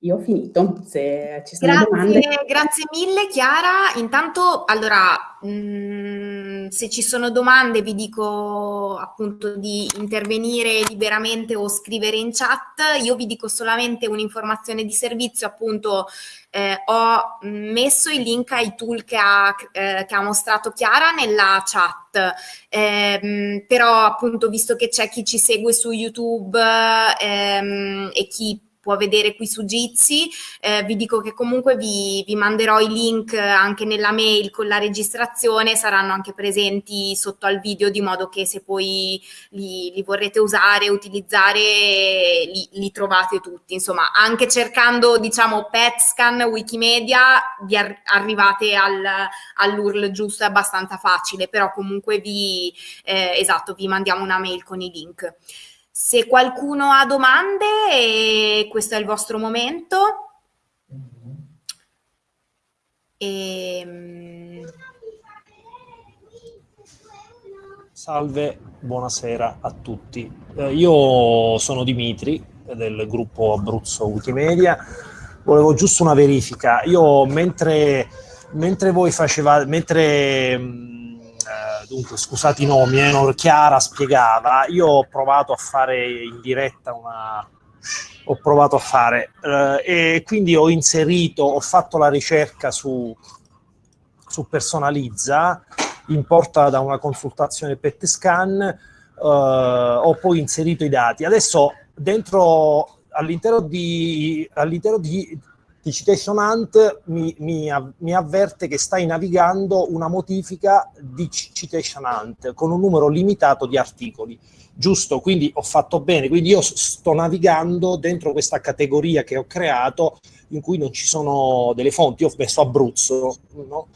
Io ho finito, se ci sono grazie, domande. Grazie mille Chiara. Intanto, allora, mh, mm, se ci sono domande vi dico appunto di intervenire liberamente o scrivere in chat. Io vi dico solamente un'informazione di servizio, appunto eh, ho messo il link ai tool che ha, eh, che ha mostrato Chiara nella chat, eh, però appunto visto che c'è chi ci segue su YouTube ehm, e chi può vedere qui su Jitsi. Eh, vi dico che comunque vi, vi, manderò i link anche nella mail con la registrazione, saranno anche presenti sotto al video di modo che se poi li, li vorrete usare, utilizzare, li, li, trovate tutti. Insomma, anche cercando diciamo PetScan, Wikimedia, vi ar arrivate al, all'URL giusto, è abbastanza facile, però comunque vi, eh, esatto, vi mandiamo una mail con i link. Se qualcuno ha domande, questo è il vostro momento. E... Ehm, Salve, buonasera a tutti. Eh, io sono Dimitri del gruppo Abruzzo Wikimedia. Volevo giusto una verifica. Io mentre, mentre voi facevate, mentre dunque scusate i nomi, eh, Chiara spiegava, io ho provato a fare in diretta una... ho provato a fare eh, e quindi ho inserito, ho fatto la ricerca su, su Personalizza, importa da una consultazione PET scan, eh, ho poi inserito i dati. Adesso dentro all'interno di, all'interno di di Citation Hunt mi, mi, mi, avverte che stai navigando una modifica di Citation Hunt con un numero limitato di articoli. Giusto, quindi ho fatto bene, quindi io sto navigando dentro questa categoria che ho creato in cui non ci sono delle fonti, io ho messo Abruzzo, no?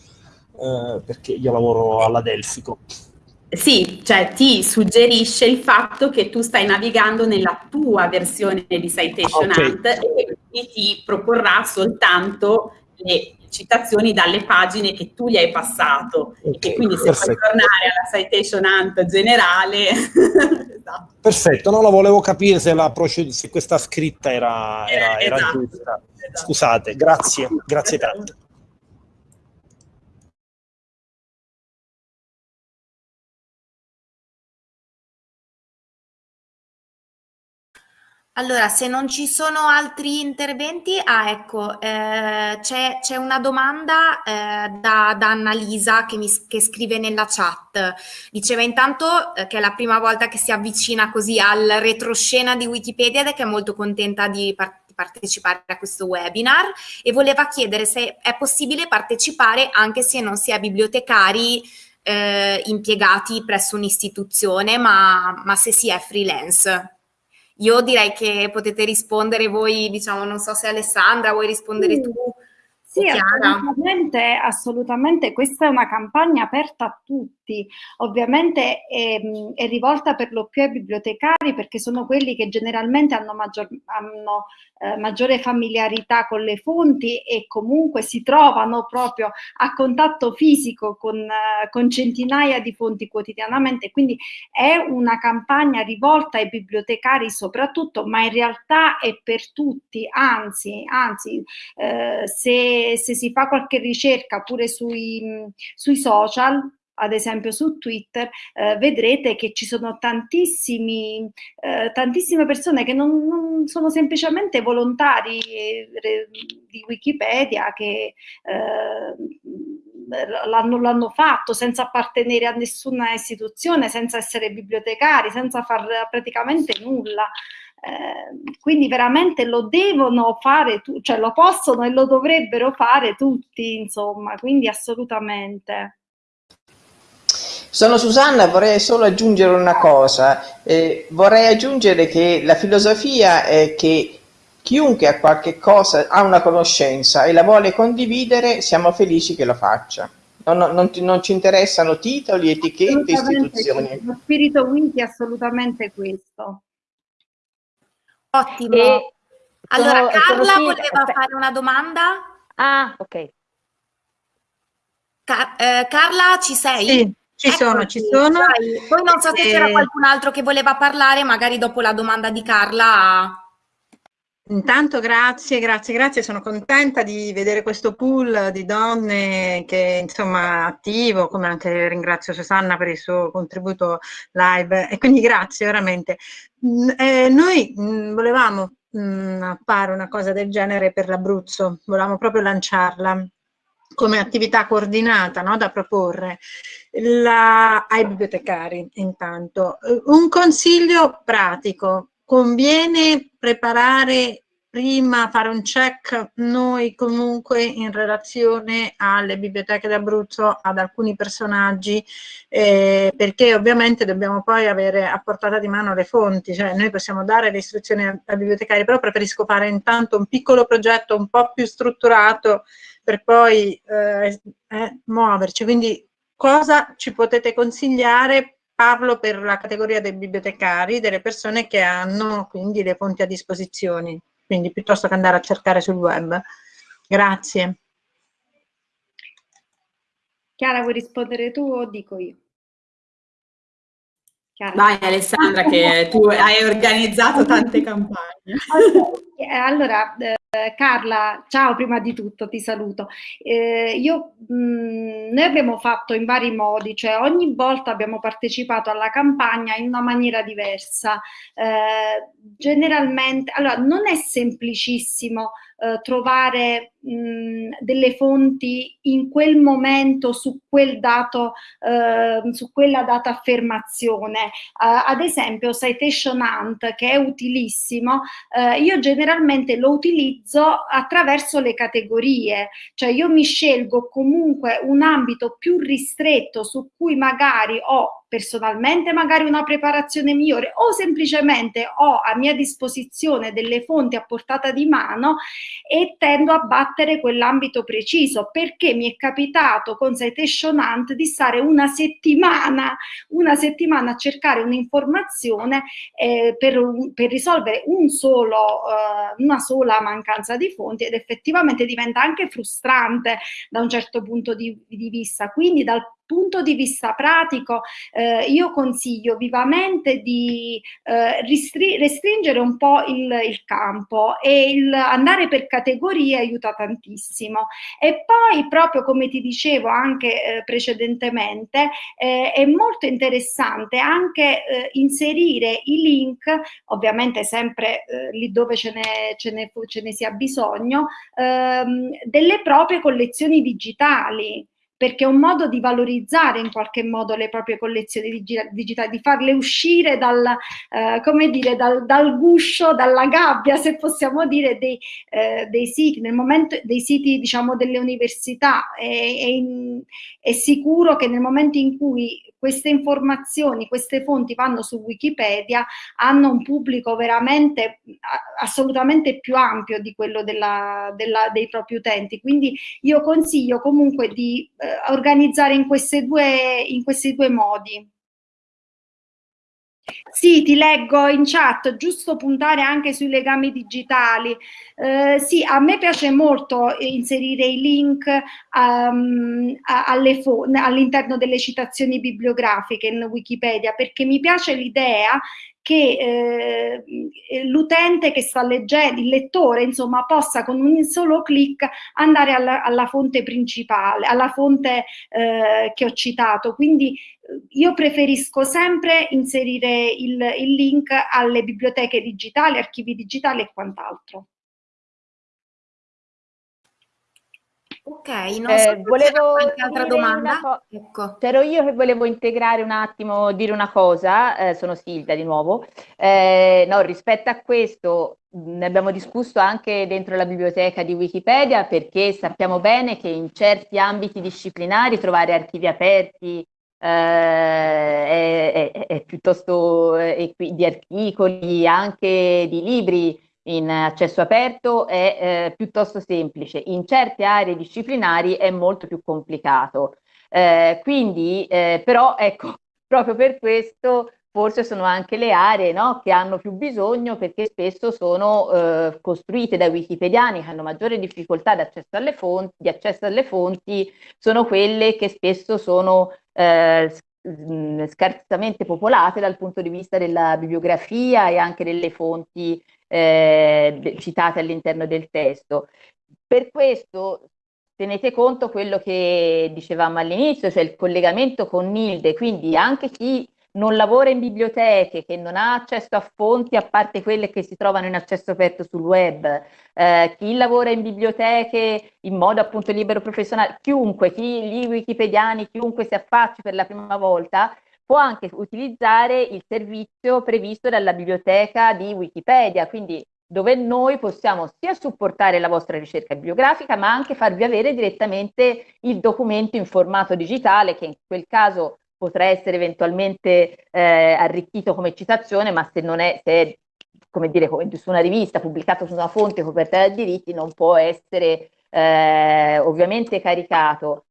eh, perché io lavoro alla Delfico. Sì, cioè ti suggerisce il fatto che tu stai navigando nella tua versione di Citation okay. Hunt e quindi ti proporrà soltanto le citazioni dalle pagine che tu gli hai passato okay, e quindi se perfetto. puoi tornare alla citation hunt generale esatto. perfetto, no, lo volevo capire se, la se questa scritta era, era, eh, esatto, era giusta esatto. scusate, grazie, grazie tanto Allora, se non ci sono altri interventi, ah ecco, eh, c'è una domanda eh, da, da Annalisa che, mi, che scrive nella chat. Diceva intanto eh, che è la prima volta che si avvicina così al retroscena di Wikipedia ed è che è molto contenta di, par di partecipare a questo webinar e voleva chiedere se è possibile partecipare anche se non si è bibliotecari eh, impiegati presso un'istituzione, ma, ma se si è freelance. Io direi che potete rispondere voi, diciamo, non so se Alessandra vuoi rispondere mm. tu. Sì, assolutamente, assolutamente, questa è una campagna aperta a tutti, ovviamente è, è, rivolta per lo più ai bibliotecari perché sono quelli che generalmente hanno, maggior, hanno eh, maggiore familiarità con le fonti e comunque si trovano proprio a contatto fisico con, eh, con centinaia di fonti quotidianamente, quindi è una campagna rivolta ai bibliotecari soprattutto, ma in realtà è per tutti, anzi, anzi eh, se, se, si fa qualche ricerca pure sui, sui social, ad esempio su Twitter, eh, vedrete che ci sono eh, tantissime persone che non, non, sono semplicemente volontari eh, di Wikipedia che eh, l'hanno fatto senza appartenere a nessuna istituzione, senza essere bibliotecari, senza far praticamente nulla. Eh, quindi veramente lo devono fare, cioè lo possono e lo dovrebbero fare tutti, insomma, quindi assolutamente. Sono Susanna, vorrei solo aggiungere una cosa, eh, vorrei aggiungere che la filosofia è che chiunque ha qualche cosa, ha una conoscenza e la vuole condividere, siamo felici che lo faccia. Non, non, non ci interessano titoli, etichette, istituzioni. Lo spirito Wiki è assolutamente questo. Ottimo. E allora, sono, Carla sono voleva fare una domanda. Ah, ok. Car eh, Carla, ci sei? Sì. Ci Eccoti, sono, ci sono. Dai. Poi non so se c'era eh, qualcun altro che voleva parlare, magari dopo la domanda di Carla. Intanto grazie, grazie, grazie, sono contenta di vedere questo pool di donne che insomma attivo, come anche ringrazio Susanna per il suo contributo live e quindi grazie veramente. Mm, eh, noi mh, mm, volevamo mh, mm, fare una cosa del genere per l'Abruzzo, volevamo proprio lanciarla come attività coordinata no, da proporre. La, ai bibliotecari intanto. Un consiglio pratico, conviene preparare prima fare un check? Noi comunque in relazione alle biblioteche d'Abruzzo ad alcuni personaggi eh, perché ovviamente dobbiamo poi avere a portata di mano le fonti. Cioè noi possiamo dare le istruzioni ai bibliotecari però preferisco fare intanto un piccolo progetto un po' più strutturato per poi eh, eh, muoverci. Quindi cosa ci potete consigliare? Parlo per la categoria dei bibliotecari, delle persone che hanno quindi le fonti a disposizione, quindi piuttosto che andare a cercare sul web. Grazie. Chiara, vuoi rispondere tu o dico io? Chiara. Vai Alessandra, che tu hai organizzato tante campagne. Allora, eh, Carla, ciao prima di tutto, ti saluto. Eh, io, mh, mm, noi abbiamo fatto in vari modi, cioè ogni volta abbiamo partecipato alla campagna in una maniera diversa. Eh, generalmente, allora non è semplicissimo eh, trovare mh, delle fonti in quel momento su quel dato, eh, su quella data affermazione. Ad esempio Citation Hunt che è utilissimo, io generalmente lo utilizzo attraverso le categorie, cioè io mi scelgo comunque un ambito più ristretto su cui magari ho personalmente magari una preparazione migliore o semplicemente ho a mia disposizione delle fonti a portata di mano e tendo a battere quell'ambito preciso perché mi è capitato con Citation Hunt di stare una settimana, una settimana a cercare un'informazione eh, per, per, risolvere un solo, eh, una sola mancanza di fonti ed effettivamente diventa anche frustrante da un certo punto di, di vista. Quindi dal punto di vista pratico eh, io consiglio vivamente di eh, restringere un po' il, il campo e il andare per categorie aiuta tantissimo. E poi proprio come ti dicevo anche eh, precedentemente eh, è molto interessante anche eh, inserire i link, ovviamente sempre eh, lì dove ce ne, ce ne, ce ne sia bisogno, ehm, delle proprie collezioni digitali perché è un modo di valorizzare in qualche modo le proprie collezioni digitali, di farle uscire dal, eh, come dire, dal, dal, guscio, dalla gabbia, se possiamo dire, dei, eh, dei siti, nel momento dei siti diciamo delle università. È, è, in, è sicuro che nel momento in cui queste informazioni, queste fonti vanno su Wikipedia, hanno un pubblico veramente assolutamente più ampio di quello della, della, dei propri utenti. Quindi io consiglio comunque di eh, organizzare in, due, in questi due modi. Sì, ti leggo in chat, giusto puntare anche sui legami digitali. Eh, sì, a me piace molto inserire i link um, all'interno delle citazioni bibliografiche in Wikipedia perché mi piace l'idea che eh, l'utente che sta leggendo, il lettore, insomma, possa con un solo clic andare alla, alla fonte principale, alla fonte eh, che ho citato. Quindi eh, io preferisco sempre inserire il, il link alle biblioteche digitali, archivi digitali e quant'altro. Ok, non so eh, volevo qualche altra domanda. Co- ecco. C'ero io che volevo integrare un attimo, dire una cosa, eh, sono Silvia di nuovo. Eh, no, rispetto a questo ne abbiamo discusso anche dentro la biblioteca di Wikipedia perché sappiamo bene che in certi ambiti disciplinari trovare archivi aperti eh, è, è, è, piuttosto è, di articoli, anche di libri in accesso aperto è eh, piuttosto semplice, in certe aree disciplinari è molto più complicato. Eh, quindi, eh, però, ecco, proprio per questo forse sono anche le aree no, che hanno più bisogno perché spesso sono eh, costruite da wikipediani che hanno maggiore difficoltà di accesso alle fonti, di accesso alle fonti sono quelle che spesso sono eh, scarsamente popolate dal punto di vista della bibliografia e anche delle fonti eh, citate all'interno del testo. Per questo tenete conto quello che dicevamo all'inizio, cioè il collegamento con Nilde, quindi anche chi non lavora in biblioteche, che non ha accesso a fonti a parte quelle che si trovano in accesso aperto sul web, eh, chi lavora in biblioteche in modo appunto libero professionale, chiunque, chi, gli wikipediani, chiunque si affacci per la prima volta, può anche utilizzare il servizio previsto dalla biblioteca di Wikipedia, quindi dove noi possiamo sia supportare la vostra ricerca bibliografica, ma anche farvi avere direttamente il documento in formato digitale, che in quel caso potrà essere eventualmente eh, arricchito come citazione, ma se non è, se è come dire, su una rivista pubblicata su una fonte coperta da diritti, non può essere eh, ovviamente caricato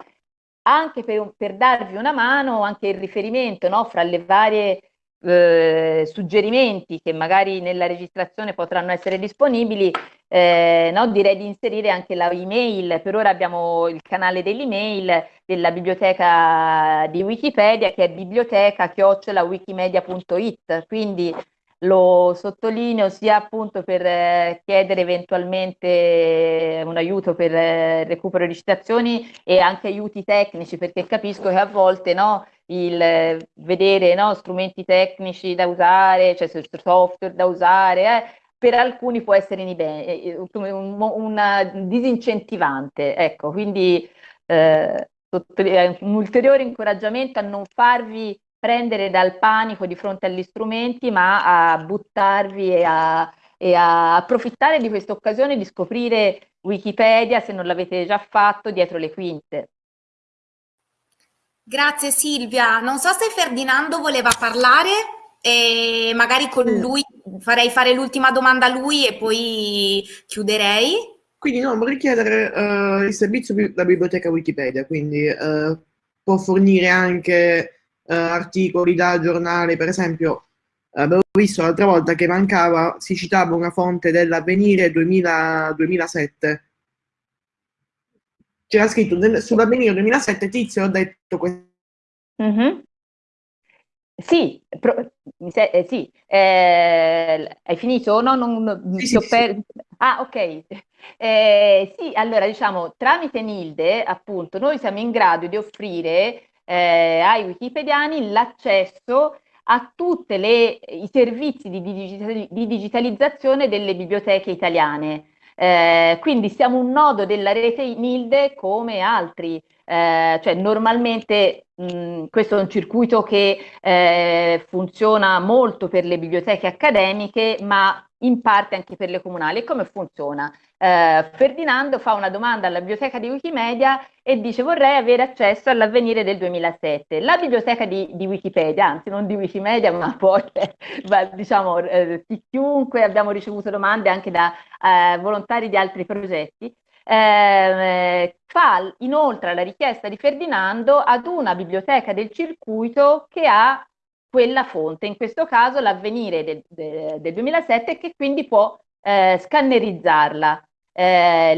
anche per, per, darvi una mano, anche il riferimento no, fra le varie eh, suggerimenti che magari nella registrazione potranno essere disponibili, eh, no, direi di inserire anche la email. Per ora abbiamo il canale dell'email della biblioteca di Wikipedia che è biblioteca-wikimedia.it, quindi lo sottolineo sia appunto per eh, chiedere eventualmente un aiuto per eh, recupero di citazioni e anche aiuti tecnici, perché capisco che a volte no, il vedere no, strumenti tecnici da usare, cioè software da usare, eh, per alcuni può essere un, un, disincentivante. Ecco, quindi eh, un ulteriore incoraggiamento a non farvi prendere dal panico di fronte agli strumenti, ma a buttarvi e a, e a approfittare di questa occasione di scoprire Wikipedia, se non l'avete già fatto, dietro le quinte. Grazie Silvia. Non so se Ferdinando voleva parlare e magari con lui farei fare l'ultima domanda a lui e poi chiuderei. Quindi no, vorrei chiedere uh, il servizio della biblioteca Wikipedia, quindi uh, può fornire anche eh, articoli da giornali, per esempio abbiamo visto l'altra volta che mancava, si citava una fonte dell'avvenire 2007. C'era scritto sull'avvenire 2007, Tizio, ho detto questo. Mm-hmm. Sì, pro, eh, sì. Eh, hai finito? No, non, non sì, sì, per... sì. Ah, ok. Eh, sì, allora diciamo, tramite Nilde, appunto, noi siamo in grado di offrire eh, ai wikipediani l'accesso a tutti i servizi di, digitali di, digitalizzazione delle biblioteche italiane. Eh, quindi siamo un nodo della rete NILDE come altri, eh, cioè normalmente mh, questo è un circuito che eh, funziona molto per le biblioteche accademiche, ma in parte anche per le comunali. E come funziona? Eh, Ferdinando fa una domanda alla biblioteca di Wikimedia e dice vorrei avere accesso all'avvenire del 2007. La biblioteca di, di, Wikipedia, anzi non di Wikimedia, ma poi diciamo eh, chiunque abbiamo ricevuto domande anche da eh, volontari di altri progetti, eh, fa inoltre la richiesta di Ferdinando ad una biblioteca del circuito che ha quella fonte, in questo caso l'avvenire del, del, del 2007 che quindi può eh, scannerizzarla. Eh,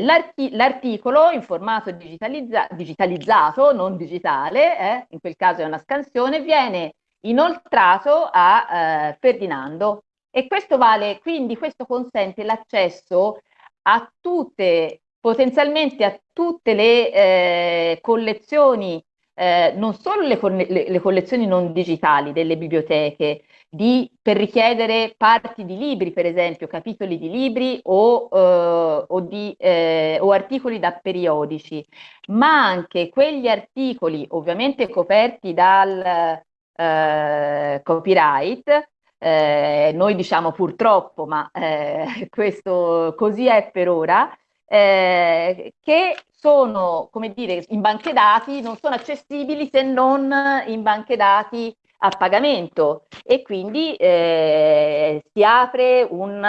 l'articolo in formato digitalizza digitalizzato, non digitale, eh, in quel caso è una scansione, viene inoltrato a eh, Ferdinando e questo vale, quindi questo consente l'accesso a tutte, potenzialmente a tutte le eh, collezioni eh, non solo le, le, le, collezioni non digitali delle biblioteche, di, per richiedere parti di libri, per esempio, capitoli di libri o, eh, o, di, eh, o articoli da periodici, ma anche quegli articoli ovviamente coperti dal eh, copyright, eh, noi diciamo purtroppo, ma eh, questo così è per ora, eh, che sono, come dire, in banche dati, non sono accessibili se non in banche dati a pagamento. E quindi eh, si apre un,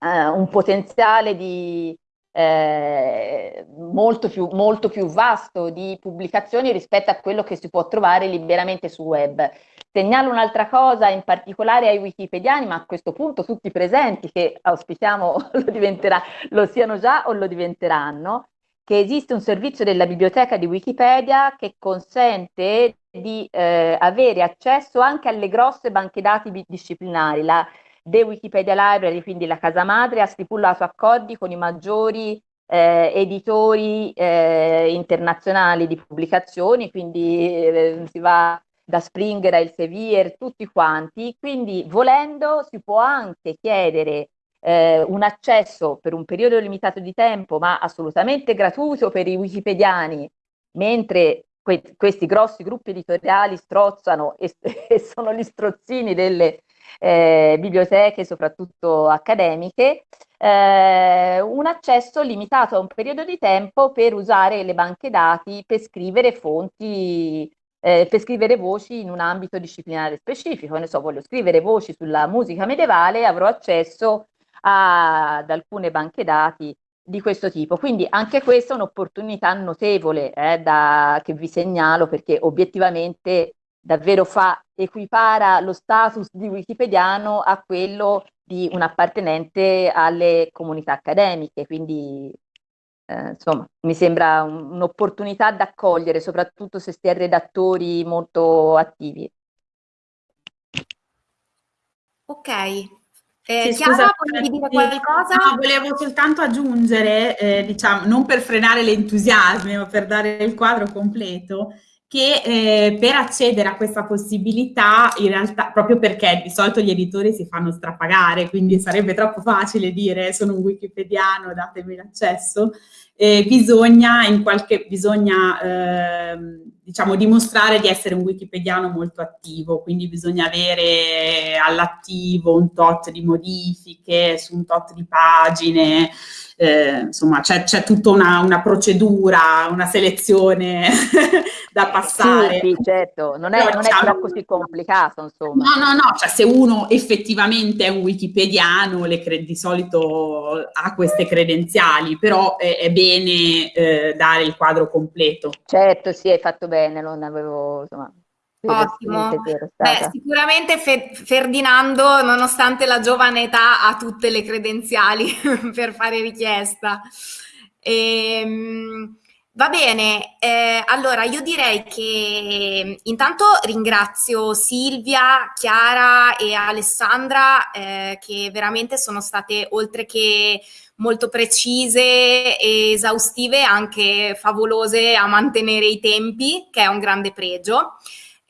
eh, un potenziale di, eh, molto, più, molto più vasto di pubblicazioni rispetto a quello che si può trovare liberamente sul web. Segnalo un'altra cosa in particolare ai wikipediani, ma a questo punto tutti presenti che auspichiamo lo, lo siano già o lo diventeranno, che esiste un servizio della biblioteca di Wikipedia che consente di eh, avere accesso anche alle grosse banche dati disciplinari. La The Wikipedia Library, quindi la casa madre, ha stipulato accordi con i maggiori eh, editori eh, internazionali di pubblicazioni, quindi eh, si va da Springer a Elsevier, tutti quanti, quindi volendo si può anche chiedere eh, un accesso per un periodo limitato di tempo, ma assolutamente gratuito per i wikipediani, mentre que questi grossi gruppi editoriali strozzano e, e sono gli strozzini delle eh, biblioteche, soprattutto accademiche, eh, un accesso limitato a un periodo di tempo per usare le banche dati per scrivere fonti eh, per scrivere voci in un ambito disciplinare specifico. Ne so, voglio scrivere voci sulla musica medievale, avrò accesso ad alcune banche dati di questo tipo. Quindi anche questa è un'opportunità notevole eh, da, che vi segnalo perché obiettivamente davvero fa, equipara lo status di wikipediano a quello di un appartenente alle comunità accademiche, quindi eh, insomma mi sembra un'opportunità da cogliere, soprattutto se si è redattori molto attivi. Ok, eh, sì, Chiara, volevi dire qualcosa? No, volevo soltanto aggiungere, eh, diciamo, non per frenare l'entusiasmo, ma per dare il quadro completo, che eh, per accedere a questa possibilità, in realtà, proprio perché di solito gli editori si fanno strapagare, quindi sarebbe troppo facile dire sono un wikipediano, datemi l'accesso, eh, bisogna, in qualche, bisogna eh, diciamo, dimostrare di essere un wikipediano molto attivo, quindi bisogna avere all'attivo un tot di modifiche su un tot di pagine, eh, insomma c'è, tutta una, una, procedura, una selezione da passare. Sì, sì certo, non è, non è così complicato insomma. No, no, no, cioè se uno effettivamente è un wikipediano di solito ha queste credenziali, però è, è bene eh, dare il quadro completo. Certo, sì, hai fatto bene, non avevo insomma, Ottimo. Beh, sicuramente Fe Ferdinando, nonostante la giovane età, ha tutte le credenziali per fare richiesta. Ehm, va bene, eh, allora io direi che intanto ringrazio Silvia, Chiara e Alessandra eh, che veramente sono state oltre che molto precise e esaustive, anche favolose a mantenere i tempi, che è un grande pregio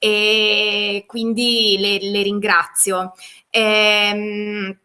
e quindi le, le ringrazio. Ehm,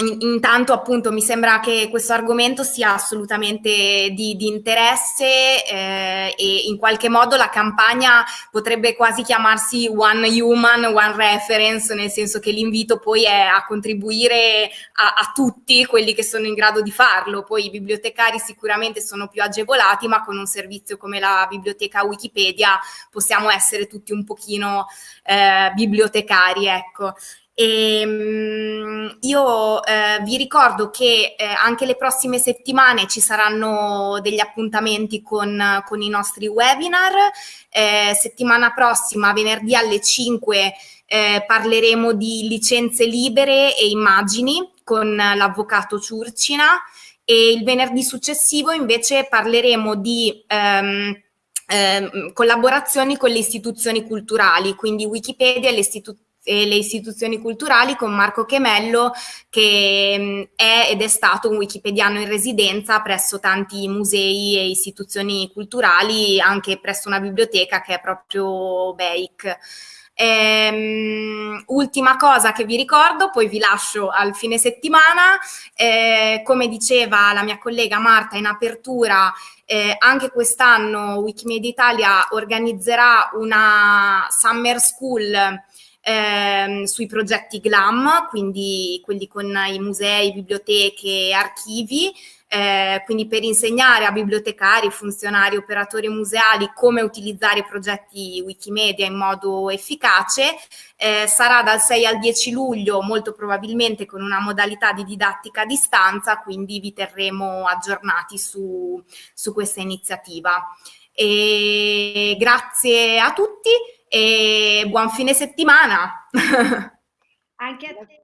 Intanto appunto mi sembra che questo argomento sia assolutamente di, di interesse eh, e in qualche modo la campagna potrebbe quasi chiamarsi One Human, One Reference, nel senso che l'invito poi è a contribuire a, a, tutti quelli che sono in grado di farlo. Poi i bibliotecari sicuramente sono più agevolati, ma con un servizio come la biblioteca Wikipedia possiamo essere tutti un pochino eh, bibliotecari, ecco. E, um, io eh, vi ricordo che eh, anche le prossime settimane ci saranno degli appuntamenti con, con i nostri webinar. Eh, settimana prossima, venerdì alle 5, eh, parleremo di licenze libere e immagini con l'avvocato Ciurcina e il venerdì successivo invece parleremo di... Um, collaborazioni con le istituzioni culturali, quindi Wikipedia e le istituzioni e le istituzioni culturali con Marco Chemello che mm, è ed è stato un wikipediano in residenza presso tanti musei e istituzioni culturali, anche presso una biblioteca che è proprio BEIC. Ehm, ultima cosa che vi ricordo, poi vi lascio al fine settimana, eh, come diceva la mia collega Marta in apertura, eh, anche quest'anno Wikimedia Italia organizzerà una summer school ehm, sui progetti GLAM, quindi quelli con i musei, biblioteche, archivi, eh, quindi per insegnare a bibliotecari, funzionari, operatori museali come utilizzare i progetti Wikimedia in modo efficace. Eh, sarà dal 6 al 10 luglio, molto probabilmente con una modalità di didattica a distanza, quindi vi terremo aggiornati su, su questa iniziativa. E grazie a tutti e buon fine settimana. Anche a te.